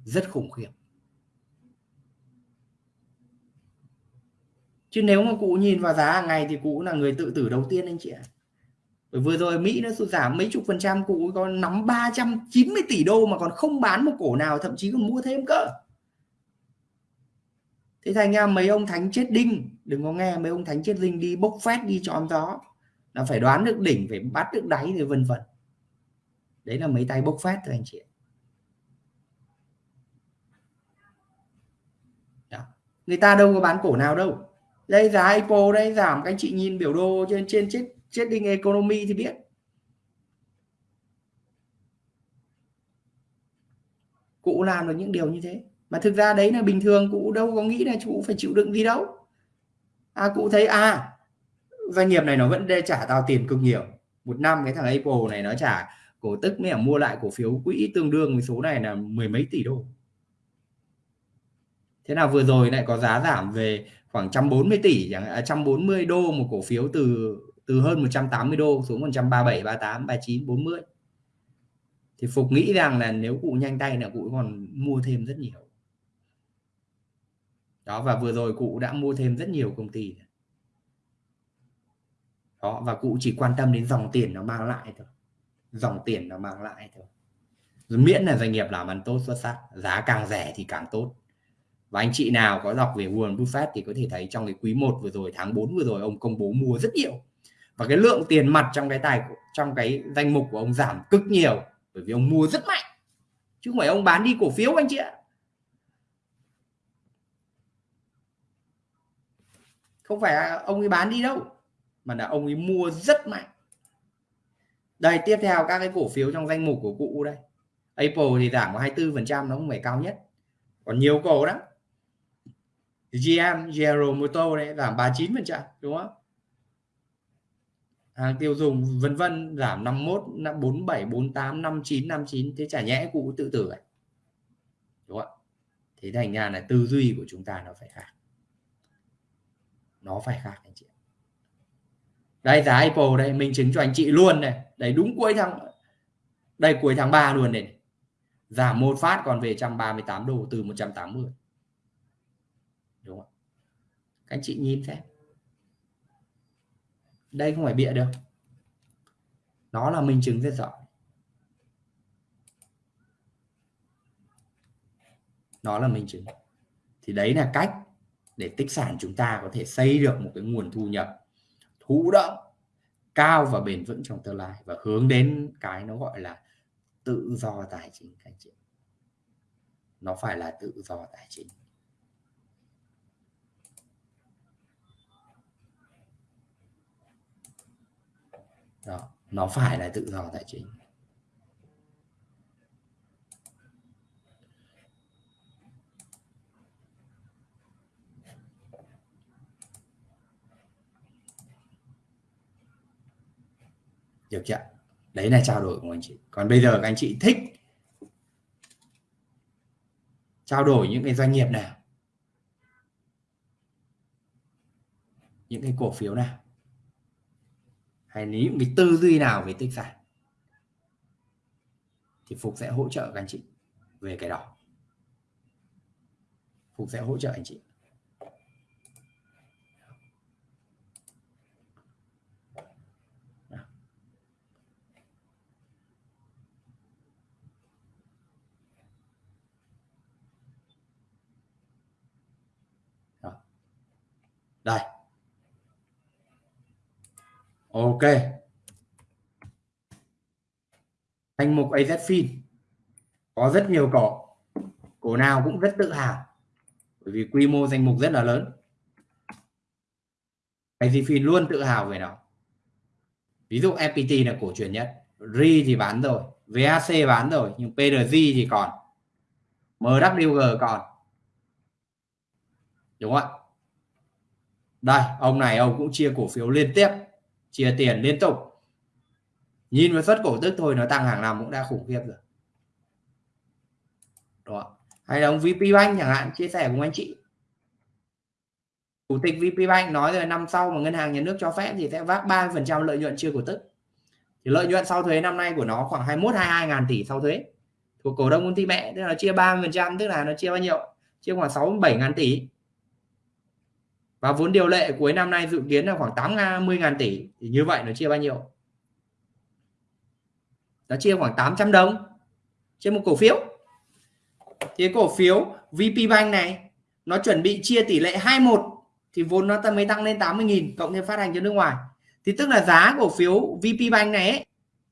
Rất khủng khiếp. Chứ nếu mà cụ nhìn vào giá hàng ngày thì cụ là người tự tử đầu tiên anh chị ạ. à vừa rồi Mỹ nó sụt giảm mấy chục phần trăm, cụ có nắm 390 tỷ đô mà còn không bán một cổ nào, thậm chí còn mua thêm cơ. Thế thành ra mấy ông thánh chết đinh, đừng có nghe, mấy ông thánh chết đinh đi bốc phét, đi chọn gió, là phải đoán được đỉnh, phải bắt được đáy rồi vân vân. Đấy là mấy tay bốc phét thôi anh chị Đó. người ta đâu có bán cổ nào đâu. Đây giá IPO đây, giảm, các anh chị nhìn biểu đồ trên trên chết trading economy thì biết. Cụ làm được những điều như thế. Mà thực ra đấy là bình thường, cụ đâu có nghĩ là cụ phải chịu đựng gì đâu. À cụ thấy à doanh nghiệp này nó vẫn để trả tao tiền cực nhiều. Một năm cái thằng Apple này nó trả cổ tức mới mua lại cổ phiếu quỹ tương đương với số này là mười mấy tỷ đô. Thế nào vừa rồi lại có giá giảm về khoảng 140 tỷ chẳng hạn à, 140 đô một cổ phiếu từ từ hơn 180 đô xuống 137 38 39 40 thì Phục nghĩ rằng là nếu cụ nhanh tay là cụ còn mua thêm rất nhiều. Đó, và vừa rồi cụ đã mua thêm rất nhiều công ty. Đó, và cụ chỉ quan tâm đến dòng tiền nó mang lại thôi. Dòng tiền nó mang lại thôi. Miễn là doanh nghiệp làm ăn tốt, xuất sắc, giá càng rẻ thì càng tốt. Và anh chị nào có đọc về Warren Buffett thì có thể thấy trong cái quý 1 vừa rồi, tháng 4 vừa rồi, ông công bố mua rất nhiều và cái lượng tiền mặt trong cái tài, trong cái danh mục của ông giảm cực nhiều, bởi vì ông mua rất mạnh. Chứ không phải ông bán đi cổ phiếu, anh chị ạ. Không phải ông ấy bán đi đâu, mà là ông ấy mua rất mạnh. Đây, tiếp theo các cái cổ phiếu trong danh mục của cụ đây. Apple thì giảm có 24 phần trăm, nó không phải cao nhất. Còn nhiều cổ đó GM General Motors đấy, giảm 39 phần trăm, đúng không? Hàng tiêu dùng vân vân, giảm 51 47 48 59 59 thế chả nhẽ cụ tự tử à đúng không ạ? Thế thành ra là tư duy của chúng ta nó phải khác. Nó phải khác, anh chị đây, giá Apple đây mình chứng cho anh chị luôn này. Đấy đúng cuối tháng, đây, cuối tháng 3 luôn này. Giảm một phát còn về 138 đô, từ 180 đúng không các anh chị nhìn xem đây không phải bịa được. Nó là minh chứng rất rõ nó là minh chứng. Thì đấy là cách để tích sản chúng ta có thể xây được một cái nguồn thu nhập thụ động, cao và bền vững trong tương lai và hướng đến cái nó gọi là tự do tài chính các anh chị nó phải là tự do tài chính. Đó, nó phải là tự do tài chính. Được chưa đấy là trao đổi của anh chị. Còn bây giờ các anh chị thích trao đổi những cái doanh nghiệp nào? Những cái cổ phiếu nào? hay những cái tư duy nào về tích sản thì phục sẽ hỗ trợ các anh chị về cái đó. Phục sẽ hỗ trợ anh chị. Đây ok. Danh mục AZFIN có rất nhiều cổ cổ nào cũng rất tự hào. Bởi vì quy mô danh mục rất là lớn. AZFIN luôn tự hào về nó. Ví dụ FPT là cổ truyền nhất. RI thì bán rồi. VAC bán rồi. Nhưng PRG thì còn. MWG còn. Đúng không ạ? Đây, ông này ông cũng chia cổ phiếu liên tiếp chia tiền liên tục. Nhìn vào suất cổ tức thôi, nó tăng hàng năm cũng đã khủng khiếp rồi. Đó. Hay là ông VP Bank chẳng hạn, chia sẻ cùng anh chị. Chủ tịch VP Bank nói rồi, năm sau mà ngân hàng nhà nước cho phép thì sẽ vác 30% lợi nhuận chưa cổ tức. Thì lợi nhuận sau thuế năm nay của nó khoảng 21 22 ngàn tỷ sau thuế. Thuộc cổ đông công ty mẹ, tức là chia 30% tức là nó chia bao nhiêu? Chia khoảng 67 ngàn tỷ và vốn điều lệ cuối năm nay dự kiến là khoảng 80 ngàn tỷ. Thì như vậy nó chia bao nhiêu? Nó chia khoảng 800 đồng trên một cổ phiếu. Thì cổ phiếu VP Bank này nó chuẩn bị chia tỷ lệ 21 thì vốn nó mới tăng lên 80.000 cộng thêm phát hành cho nước ngoài. Thì tức là giá cổ phiếu VP Bank này ấy,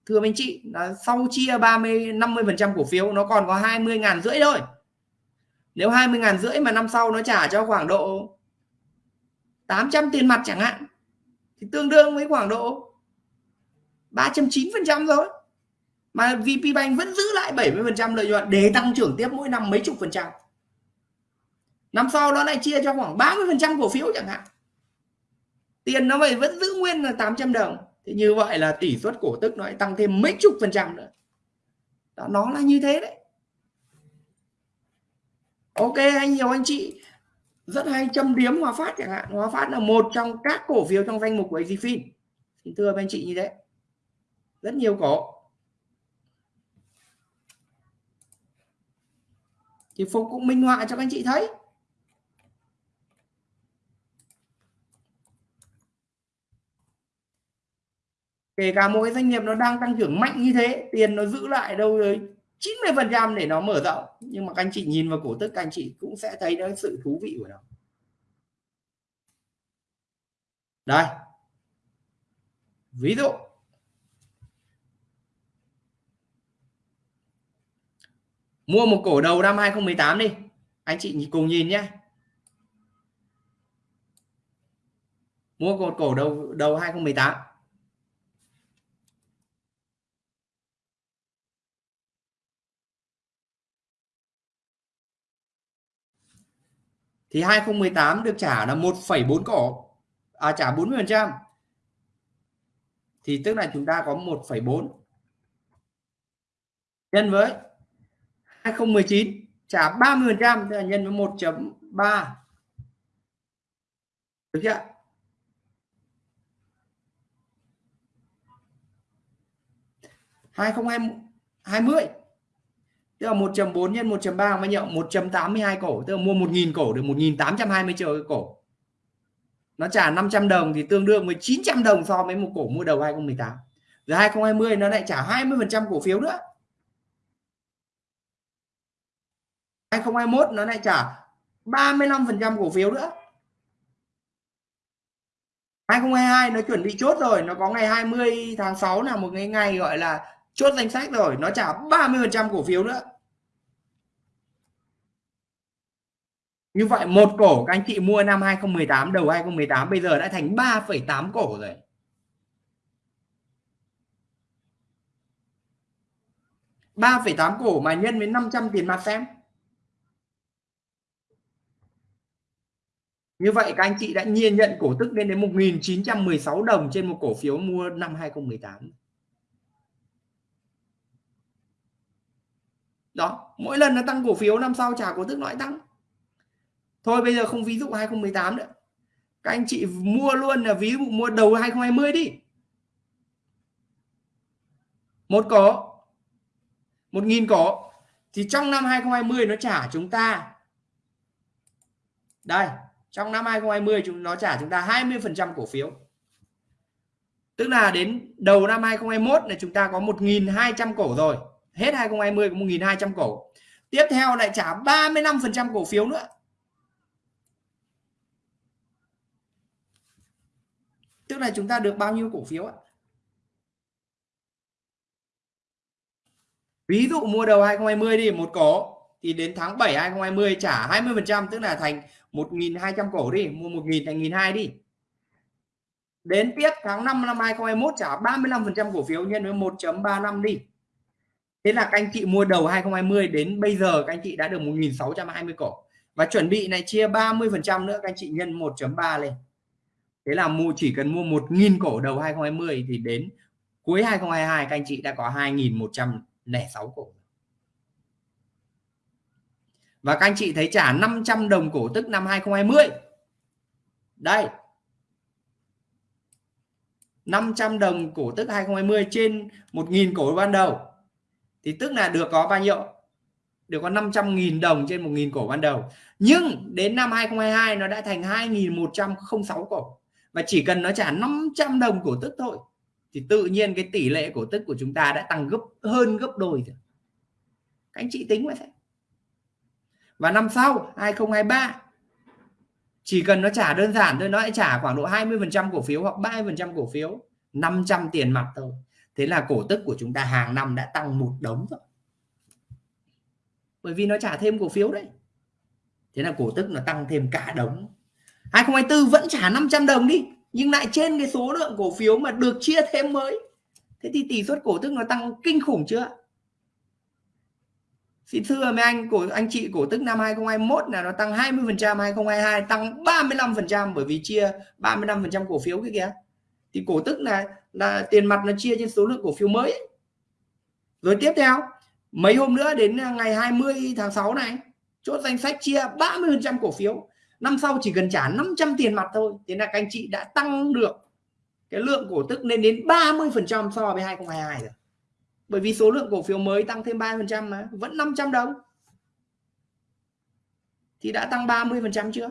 thưa anh chị là sau chia 30 50 phần trăm cổ phiếu nó còn có 20 ngàn rưỡi thôi. Nếu 20 ngàn rưỡi mà năm sau nó trả cho khoảng độ 800 tiền mặt chẳng hạn thì tương đương với khoảng độ 390 phần trăm rồi mà VP Bank vẫn giữ lại 70 phần trăm lợi nhuận để tăng trưởng tiếp mỗi năm mấy chục phần trăm. Năm sau nó lại chia cho khoảng 30 phần trăm cổ phiếu chẳng hạn. Tiền nó vậy vẫn giữ nguyên là 800 đồng thì như vậy là tỷ suất cổ tức nó lại tăng thêm mấy chục phần trăm nữa. Đó, nó là như thế đấy. Ok anh nhiều anh chị rất hay, châm điếm Hòa Phát chẳng hạn. Hòa Phát là một trong các cổ phiếu trong danh mục của AZFIN xin thưa anh chị như thế. Rất nhiều cổ. Thì Phục cũng minh họa cho các anh chị thấy. Kể cả mỗi doanh nghiệp nó đang tăng trưởng mạnh như thế, tiền nó giữ lại đâu rồi? 90 phần trăm để nó mở rộng. Nhưng mà các anh chị nhìn vào cổ tức, các anh chị cũng sẽ thấy nó sự thú vị của nó. Đây. Ví dụ. Mua một cổ đầu năm 2018 đi. Anh chị cùng nhìn nhé. Mua một cổ đầu đầu 2018 thì 2018 được trả là 1,4 cổ à trả 40 phần trăm. Thì tức là chúng ta có 1,4 nhân với 2019 trả 30 phần trăm tức là nhân với 1.3 được chưa? Hai không hai mươi tức là 1.4 nhân 1.3 bao nhiêu 1.82 cổ. Tức là mua 1.000 cổ được 1.820 triệu cổ. Nó trả 500 đồng thì tương đương với 900 đồng so với một cổ mua đầu 2018 rồi 2020 nó lại trả 20 phần trăm cổ phiếu nữa. 2021 nó lại trả 35 phần trăm cổ phiếu nữa. 2022 nó chuẩn bị chốt rồi. Nó có ngày 20 tháng 6 là một cái ngày gọi là chốt danh sách rồi nó trả 30% cổ phiếu nữa Như vậy một cổ các anh chị mua năm 2018 đầu 2018 bây giờ đã thành 3,8 cổ rồi. ba phẩy tám cổ mà nhân với 500 tiền mặt xem Như vậy các anh chị đã nhiên nhận cổ tức lên đến 1.916 đồng trên một cổ phiếu mua năm 2018. Đó, mỗi lần nó tăng cổ phiếu năm sau trả cổ tức nói tăng. Thôi bây giờ không ví dụ 2018 nữa. Các anh chị mua luôn là ví dụ mua đầu 2020 đi. Một cổ một nghìn cổ thì trong năm 2020 nó trả chúng ta. Đây trong năm 2020 chúng nó trả chúng ta 20 phần trăm cổ phiếu. Tức là đến đầu năm 2021 là chúng ta có 1.200 cổ rồi hết 2020 có 1.200 cổ. Tiếp theo lại trả 35% cổ phiếu nữa. Tức là chúng ta được bao nhiêu cổ phiếu ạ? Ví dụ mua đầu 2020 đi, một cổ, thì đến tháng 7 2020 trả 20% tức là thành 1.200 cổ đi, mua 1.000 thành 1.200 đi. Đến tiếp tháng 5 năm 2021 trả 35% cổ phiếu, nhân với 1.35 đi thế là các anh chị mua đầu 2020 đến bây giờ các anh chị đã được 1.620 cổ. Và chuẩn bị này chia 30% nữa, các anh chị nhân 1.3 lên. Thế là mua, chỉ cần mua 1.000 cổ đầu 2020 thì đến cuối 2022 các anh chị đã có 2.106 cổ. Và các anh chị thấy trả 500 đồng cổ tức năm 2020 đây. 500 đồng cổ tức 2020 trên 1.000 cổ ban đầu thì tức là được có bao nhiêu? Được có 500.000 đồng trên 1.000 cổ ban đầu. Nhưng đến năm 2022 nó đã thành 2.106 cổ. Và chỉ cần nó trả 500 đồng cổ tức thôi, thì tự nhiên cái tỷ lệ cổ tức của chúng ta đã tăng gấp, hơn gấp đôi rồi. Các anh chị tính vậy. Và năm sau 2023 chỉ cần nó trả đơn giản thôi, nó lại trả khoảng độ 20 phần trăm cổ phiếu hoặc 30 phần trăm cổ phiếu 500 tiền mặt thôi thế là cổ tức của chúng ta hàng năm đã tăng một đống rồi. Bởi vì nó trả thêm cổ phiếu đấy. Thế là cổ tức nó tăng thêm cả đống. 2024 vẫn trả 500 đồng đi, nhưng lại trên cái số lượng cổ phiếu mà được chia thêm mới. Thế thì tỷ suất cổ tức nó tăng kinh khủng chưa? Xin thưa mấy anh, cổ, anh chị cổ tức năm 2021 là nó tăng 20 phần trăm 2022 tăng 35 phần trăm bởi vì chia 35 phần trăm cổ phiếu cái kìa. Thì cổ tức là là tiền mặt nó chia trên số lượng cổ phiếu mới. Ấy. rồi tiếp theo, mấy hôm nữa đến à, ngày 20 tháng 6 này, chốt danh sách chia 30% cổ phiếu. Năm sau chỉ cần trả 500 tiền mặt thôi. Thế là các anh chị đã tăng được cái lượng cổ tức lên đến 30% so với 2022 rồi. Bởi vì số lượng cổ phiếu mới tăng thêm 30% mà, vẫn 500 đồng. Thì đã tăng 30% chưa?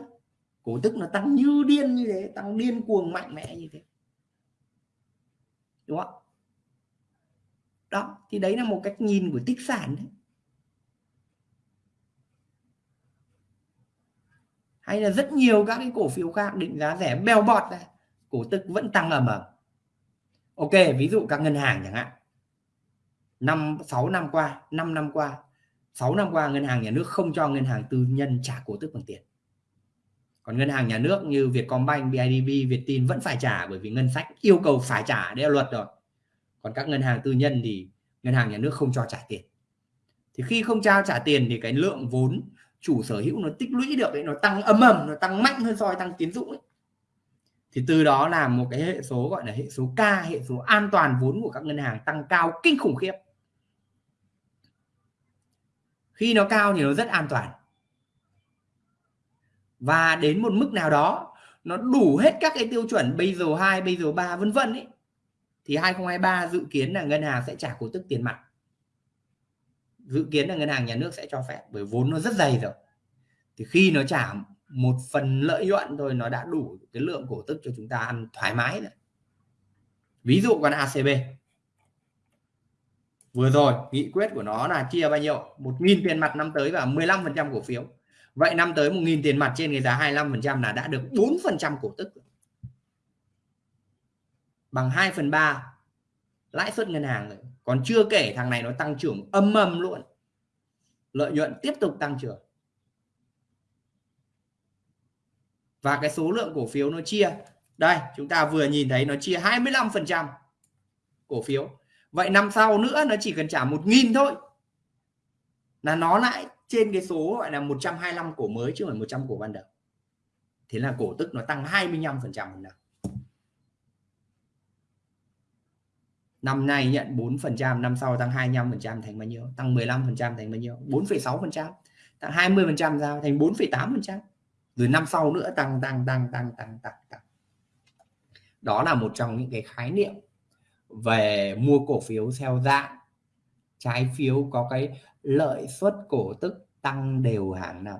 Cổ tức nó tăng như điên như thế, tăng điên cuồng mạnh mẽ như thế đúng không? Đó, thì đấy là một cách nhìn của tích sản đấy. Hay là rất nhiều các cái cổ phiếu khác định giá rẻ bèo bọt này cổ tức vẫn tăng ầm ầm. Ok, ví dụ các ngân hàng chẳng hạn. Năm, sáu năm qua 5 năm qua 6 năm qua ngân hàng nhà nước không cho ngân hàng tư nhân trả cổ tức bằng tiền còn ngân hàng nhà nước như Vietcombank, BIDV, Vietin vẫn phải trả bởi vì ngân sách yêu cầu phải trả đấy là luật rồi. Còn các ngân hàng tư nhân thì ngân hàng nhà nước không cho trả tiền. Thì khi không trao trả tiền thì cái lượng vốn chủ sở hữu nó tích lũy được đấy nó tăng âm ầm nó tăng mạnh hơn so với tăng tín dụng ấy. thì từ đó là một cái hệ số gọi là hệ số K hệ số an toàn vốn của các ngân hàng tăng cao kinh khủng khiếp. Khi nó cao thì nó rất an toàn và đến một mức nào đó nó đủ hết các cái tiêu chuẩn Basel 2, Basel 3 vân vân ấy thì 2023 dự kiến là ngân hàng sẽ trả cổ tức tiền mặt. Dự kiến là ngân hàng nhà nước sẽ cho phép bởi vốn nó rất dày rồi. Thì khi nó trả một phần lợi nhuận thôi nó đã đủ cái lượng cổ tức cho chúng ta ăn thoải mái rồi. Ví dụ còn ACB vừa rồi nghị quyết của nó là chia bao nhiêu? một nghìn tiền mặt năm tới và 15 phần trăm cổ phiếu vậy năm tới một nghìn tiền mặt trên cái giá 25% là đã được 4% cổ tức bằng 2 phần 3 lãi suất ngân hàng rồi. Còn chưa kể thằng này nó tăng trưởng âm âm luôn. Lợi nhuận tiếp tục tăng trưởng. Và cái số lượng cổ phiếu nó chia. Đây, chúng ta vừa nhìn thấy nó chia 25% cổ phiếu. Vậy năm sau nữa nó chỉ cần trả một nghìn thôi. Là nó lại trên cái số gọi là 125 cổ mới chứ không phải 100 cổ ban đầu. Thế là cổ tức nó tăng 25 phần trăm một năm năm nay nhận 4 phần trăm năm sau tăng 25 phần trăm thành bao nhiêu? Tăng 15 phần trăm thành bao nhiêu? 4,6 phần trăm. Tăng 20 phần trăm ra thành 4,8 phần trăm. Rồi năm sau nữa tăng tăng tăng tăng tăng tăng tăng. Đó là một trong những cái khái niệm về mua cổ phiếu theo dạng. Trái phiếu có cái lợi suất cổ tức tăng đều hàng năm.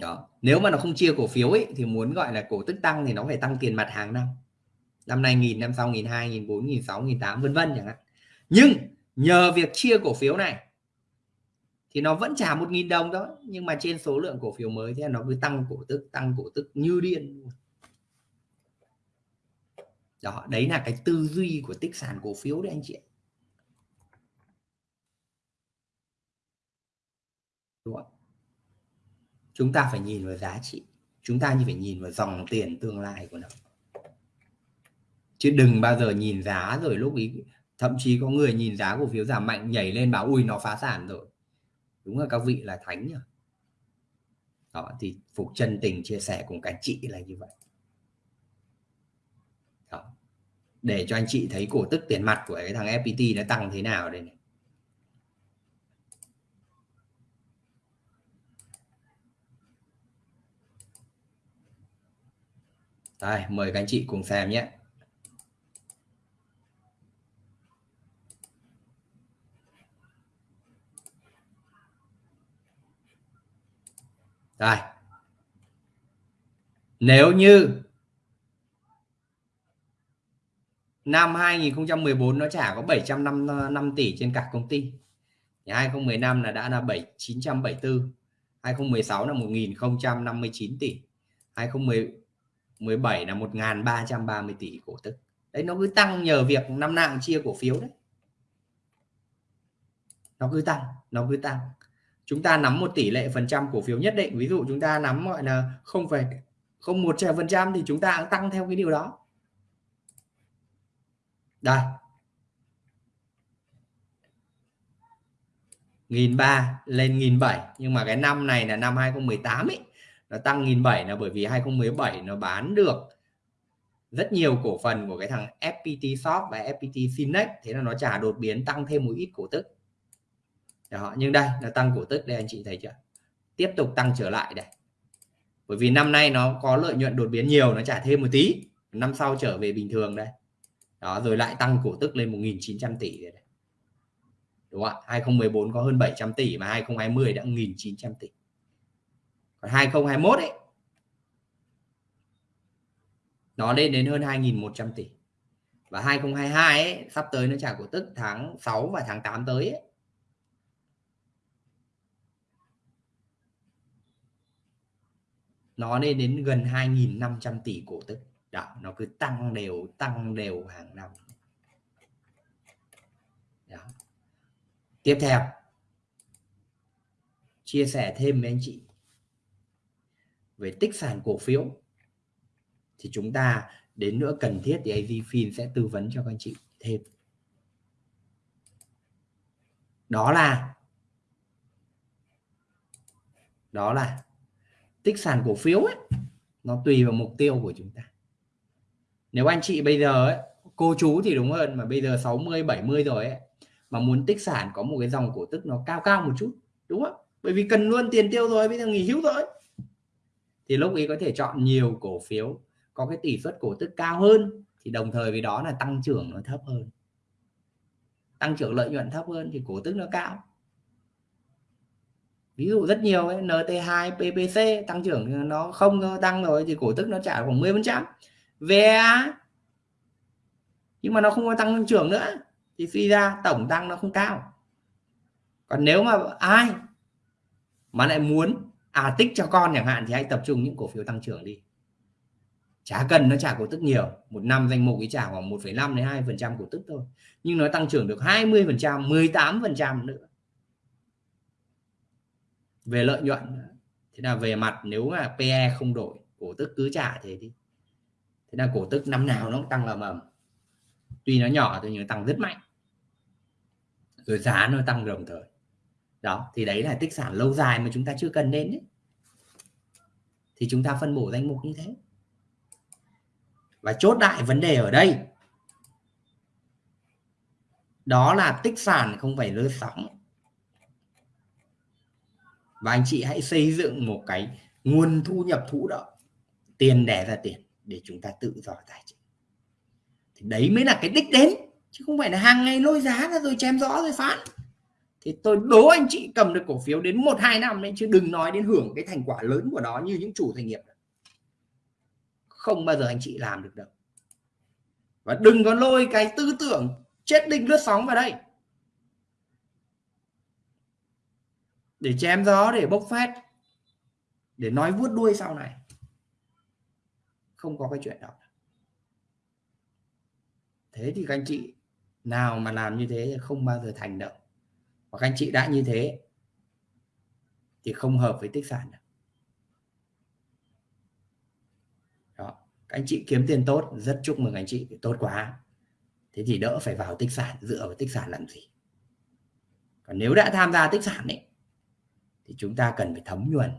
Đó, nếu mà nó không chia cổ phiếu ấy, thì muốn gọi là cổ tức tăng thì nó phải tăng tiền mặt hàng năm. Năm nay nghìn, năm sau nghìn hai, nghìn bốn, nghìn sáu, nghìn tám, vân vân chẳng hạn. Nhưng nhờ việc chia cổ phiếu này, thì nó vẫn trả một nghìn đồng đó nhưng mà trên số lượng cổ phiếu mới thì nó cứ tăng cổ tức, tăng cổ tức như điên. Đó, đấy là cái tư duy của tích sản cổ phiếu đấy anh chị đúng không? chúng ta phải nhìn vào giá trị. Chúng ta như phải nhìn vào dòng tiền tương lai của nó. Chứ đừng bao giờ nhìn giá rồi lúc ý, thậm chí có người nhìn giá cổ phiếu giảm mạnh, nhảy lên bảo, ui, nó phá sản rồi. Đúng là các vị là thánh nhỉ? Đó, thì phục chân tình chia sẻ cùng các chị là như vậy. Đó. để cho anh chị thấy cổ tức tiền mặt của cái thằng FPT nó tăng thế nào đây này. Đây, mời các anh chị cùng xem nhé. Đây. Nếu như năm 2014 nó trả có 755 tỷ trên cả công ty. Thì 2015 là đã là 7 974, 2016 là 1059 tỷ, 2010 17 là 1330 tỷ cổ tức. Đấy nó cứ tăng nhờ việc năm nào chia cổ phiếu đấy. Nó cứ tăng, nó cứ tăng. Chúng ta nắm một tỷ lệ phần trăm cổ phiếu nhất định. Ví dụ chúng ta nắm gọi là không phải không một phần trăm thì chúng ta cũng tăng theo cái điều đó. Đây. nghìn ba lên nghìn bảy. Nhưng mà cái năm này là năm 2018 ấy nó tăng nghìn bảy là bởi vì 2017 nó bán được rất nhiều cổ phần của cái thằng FPT Shop và FPT Finex. Thế là nó trả đột biến tăng thêm một ít cổ tức. Đó, nhưng đây là tăng cổ tức đây anh chị thấy chưa? Tiếp tục tăng trở lại đây. Bởi vì năm nay nó có lợi nhuận đột biến nhiều nó trả thêm một tí. Năm sau trở về bình thường đây. Đó rồi lại tăng cổ tức lên 1.900 tỷ đây. đúng không ạ? 2014 có hơn 700 tỷ mà 2020 đã 1.900 tỷ còn 2021 ấy. Nó lên đến hơn 2.100 tỷ. Và 2022 ấy, sắp tới nó trả cổ tức tháng 6 và tháng 8 tới ấy, nó lên đến gần 2.500 tỷ cổ tức. Đó nó cứ tăng đều tăng đều hàng năm. Đó. tiếp theo chia sẻ thêm với anh chị về tích sản cổ phiếu thì chúng ta đến nữa cần thiết thì AZFIN sẽ tư vấn cho các anh chị thêm. Đó là đó là tích sản cổ phiếu ấy nó tùy vào mục tiêu của chúng ta. Nếu anh chị bây giờ ấy, cô chú thì đúng hơn mà bây giờ 60 70 rồi ấy mà muốn tích sản có một cái dòng cổ tức nó cao cao một chút đúng không? Bởi vì cần luôn tiền tiêu rồi bây giờ nghỉ hưu rồi thì lúc ấy có thể chọn nhiều cổ phiếu có cái tỷ suất cổ tức cao hơn thì đồng thời với đó là tăng trưởng nó thấp hơn. Tăng trưởng lợi nhuận thấp hơn thì cổ tức nó cao. Ví dụ rất nhiều ấy, NT2 PPC tăng trưởng nó không tăng rồi thì cổ tức nó trả khoảng 10 phần trăm. VA nhưng mà nó không có tăng trưởng nữa thì suy ra tổng tăng nó không cao. Còn nếu mà ai mà lại muốn à tích cho con chẳng hạn thì hãy tập trung những cổ phiếu tăng trưởng đi. Chả cần nó trả cổ tức nhiều. Một năm danh mục ấy trả khoảng 1,5 đến 2 phần trăm cổ tức thôi. Nhưng nó tăng trưởng được 20 phần trăm 18 phần trăm nữa. Về lợi nhuận thế là về mặt nếu mà PE không đổi cổ tức cứ trả thế đi. Thế là cổ tức năm nào nó cũng tăng là mầm tuy nó nhỏ thôi nhưng tăng rất mạnh. Rồi giá nó tăng đồng thời đó, thì đấy là tích sản lâu dài mà chúng ta chưa cần đến đấy. thì chúng ta phân bổ danh mục như thế. Và chốt đại vấn đề ở đây. Đó là tích sản không phải lơ sóng. Và anh chị hãy xây dựng một cái nguồn thu nhập thụ động. Tiền đẻ ra tiền để chúng ta tự do tài chính. Thì đấy mới là cái đích đến, chứ không phải là hàng ngày lôi giá ra rồi chém rõ rồi phán thì tôi đố anh chị cầm được cổ phiếu đến một, hai năm đấy, chứ đừng nói đến hưởng cái thành quả lớn của nó như những chủ doanh nghiệp không bao giờ anh chị làm được đâu. Và đừng có lôi cái tư tưởng chết đinh lướt sóng vào đây. Để chém gió, để bốc phét, để nói vuốt đuôi sau này. Không có cái chuyện đó. Thế thì các anh chị, nào mà làm như thế không bao giờ thành đâu và các anh chị đã như thế, thì không hợp với tích sản đâu. Đó. Các anh chị kiếm tiền tốt, rất chúc mừng anh chị, tốt quá. Thế thì đỡ phải vào tích sản, dựa vào tích sản làm gì? Còn nếu đã tham gia tích sản ấy, thì chúng ta cần phải thấm nhuần.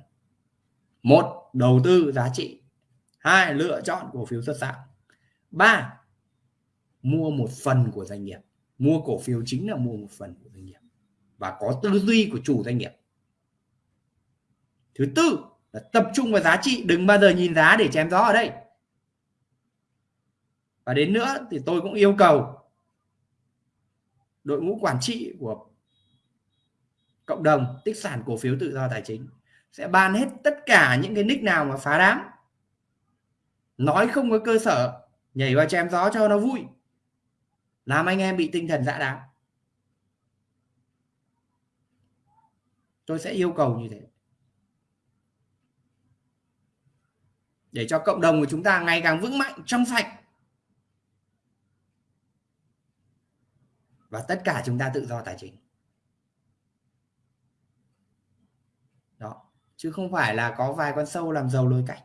Một, đầu tư giá trị. Hai, lựa chọn cổ phiếu xuất sắc ba, mua một phần của doanh nghiệp. Mua cổ phiếu chính là mua một phần của doanh nghiệp và có tư duy của chủ doanh nghiệp. Thứ tư là tập trung vào giá trị, đừng bao giờ nhìn giá để chém gió ở đây. Và đến nữa thì tôi cũng yêu cầu đội ngũ quản trị của cộng đồng, tích sản cổ phiếu tự do tài chính sẽ ban hết tất cả những cái nick nào mà phá đám. Nói không có cơ sở, nhảy vào chém gió cho nó vui. Làm anh em bị tinh thần dạ dã đám tôi sẽ yêu cầu như thế. Để cho cộng đồng của chúng ta ngày càng vững mạnh trong sạch. Và tất cả chúng ta tự do tài chính. Đó, chứ không phải là có vài con sâu làm giàu lôi cảnh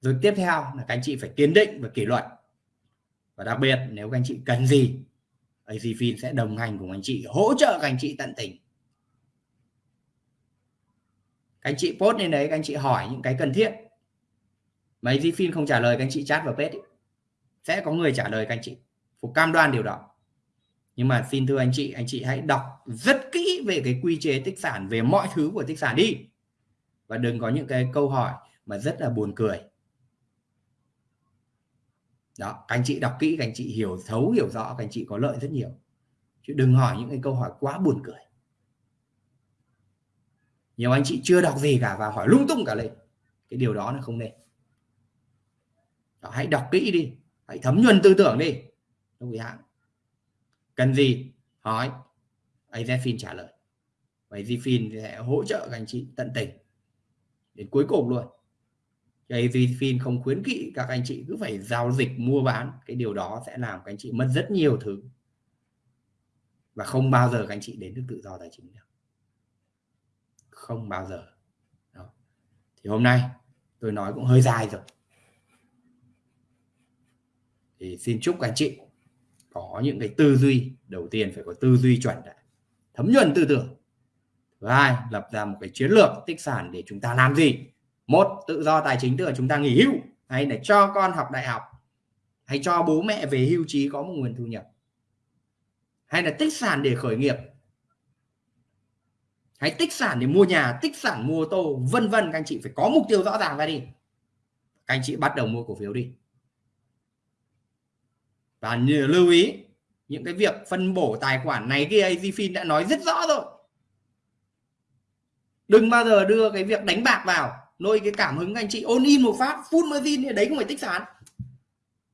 rồi tiếp theo là các anh chị phải kiên định và kỷ luật. Và đặc biệt, nếu các anh chị cần gì AZFIN sẽ đồng hành cùng anh chị, hỗ trợ các anh chị tận tình các anh chị post lên đấy, các anh chị hỏi những cái cần thiết. Mấy gì phim không trả lời, các anh chị chat vào page ấy. sẽ có người trả lời các anh chị. Phục cam đoan điều đó. Nhưng mà xin thưa anh chị anh chị hãy đọc rất kỹ về cái quy chế tích sản, về mọi thứ của tích sản đi. Và đừng có những cái câu hỏi mà rất là buồn cười. Đó, các anh chị đọc kỹ, các anh chị hiểu, thấu hiểu rõ, các anh chị có lợi rất nhiều. Chứ đừng hỏi những cái câu hỏi quá buồn cười nhiều anh chị chưa đọc gì cả và hỏi lung tung cả lên. Cái điều đó là không nên. Đó, hãy đọc kỹ đi. Hãy thấm nhuần tư tưởng đi. Đồng hãng. Cần gì? Hỏi. AZFIN trả lời. Và AZFIN sẽ hỗ trợ các anh chị tận tình. Đến cuối cùng luôn. AZFIN không khuyến kỵ các anh chị cứ phải giao dịch mua bán. Cái điều đó sẽ làm các anh chị mất rất nhiều thứ. Và không bao giờ các anh chị đến được tự do tài chính được không bao giờ. Đó. thì hôm nay tôi nói cũng hơi dài rồi. Thì xin chúc các anh chị có những cái tư duy đầu tiên phải có tư duy chuẩn đã, thấm nhuần tư tưởng. Thứ hai, lập ra một cái chiến lược tích sản để chúng ta làm gì? Một, tự do tài chính, tức là chúng ta nghỉ hưu, hay để cho con học đại học, hay cho bố mẹ về hưu trí có một nguồn thu nhập. Hay là tích sản để khởi nghiệp hãy tích sản để mua nhà, tích sản mua ô tô, vân vân. Các anh chị phải có mục tiêu rõ ràng ra đi. Các anh chị bắt đầu mua cổ phiếu đi. Và lưu ý, những cái việc phân bổ tài khoản này kia AZFIN đã nói rất rõ rồi. Đừng bao giờ đưa cái việc đánh bạc vào, nuôi cái cảm hứng các anh chị. Ôn in một phát, full margin đấy không phải tích sản.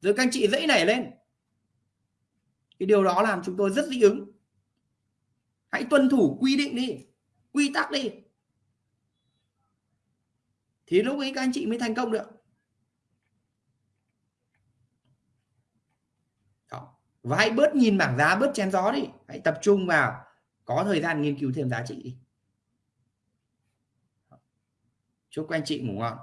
Rồi các anh chị dãy nảy lên. Cái điều đó làm chúng tôi rất dị ứng. Hãy tuân thủ quy định đi quy tắc đi. Thì lúc ấy các anh chị mới thành công được. Và hãy bớt nhìn bảng giá, bớt chém gió đi. Hãy tập trung vào có thời gian nghiên cứu thêm giá trị đi. Chúc các anh chị ngủ ngon.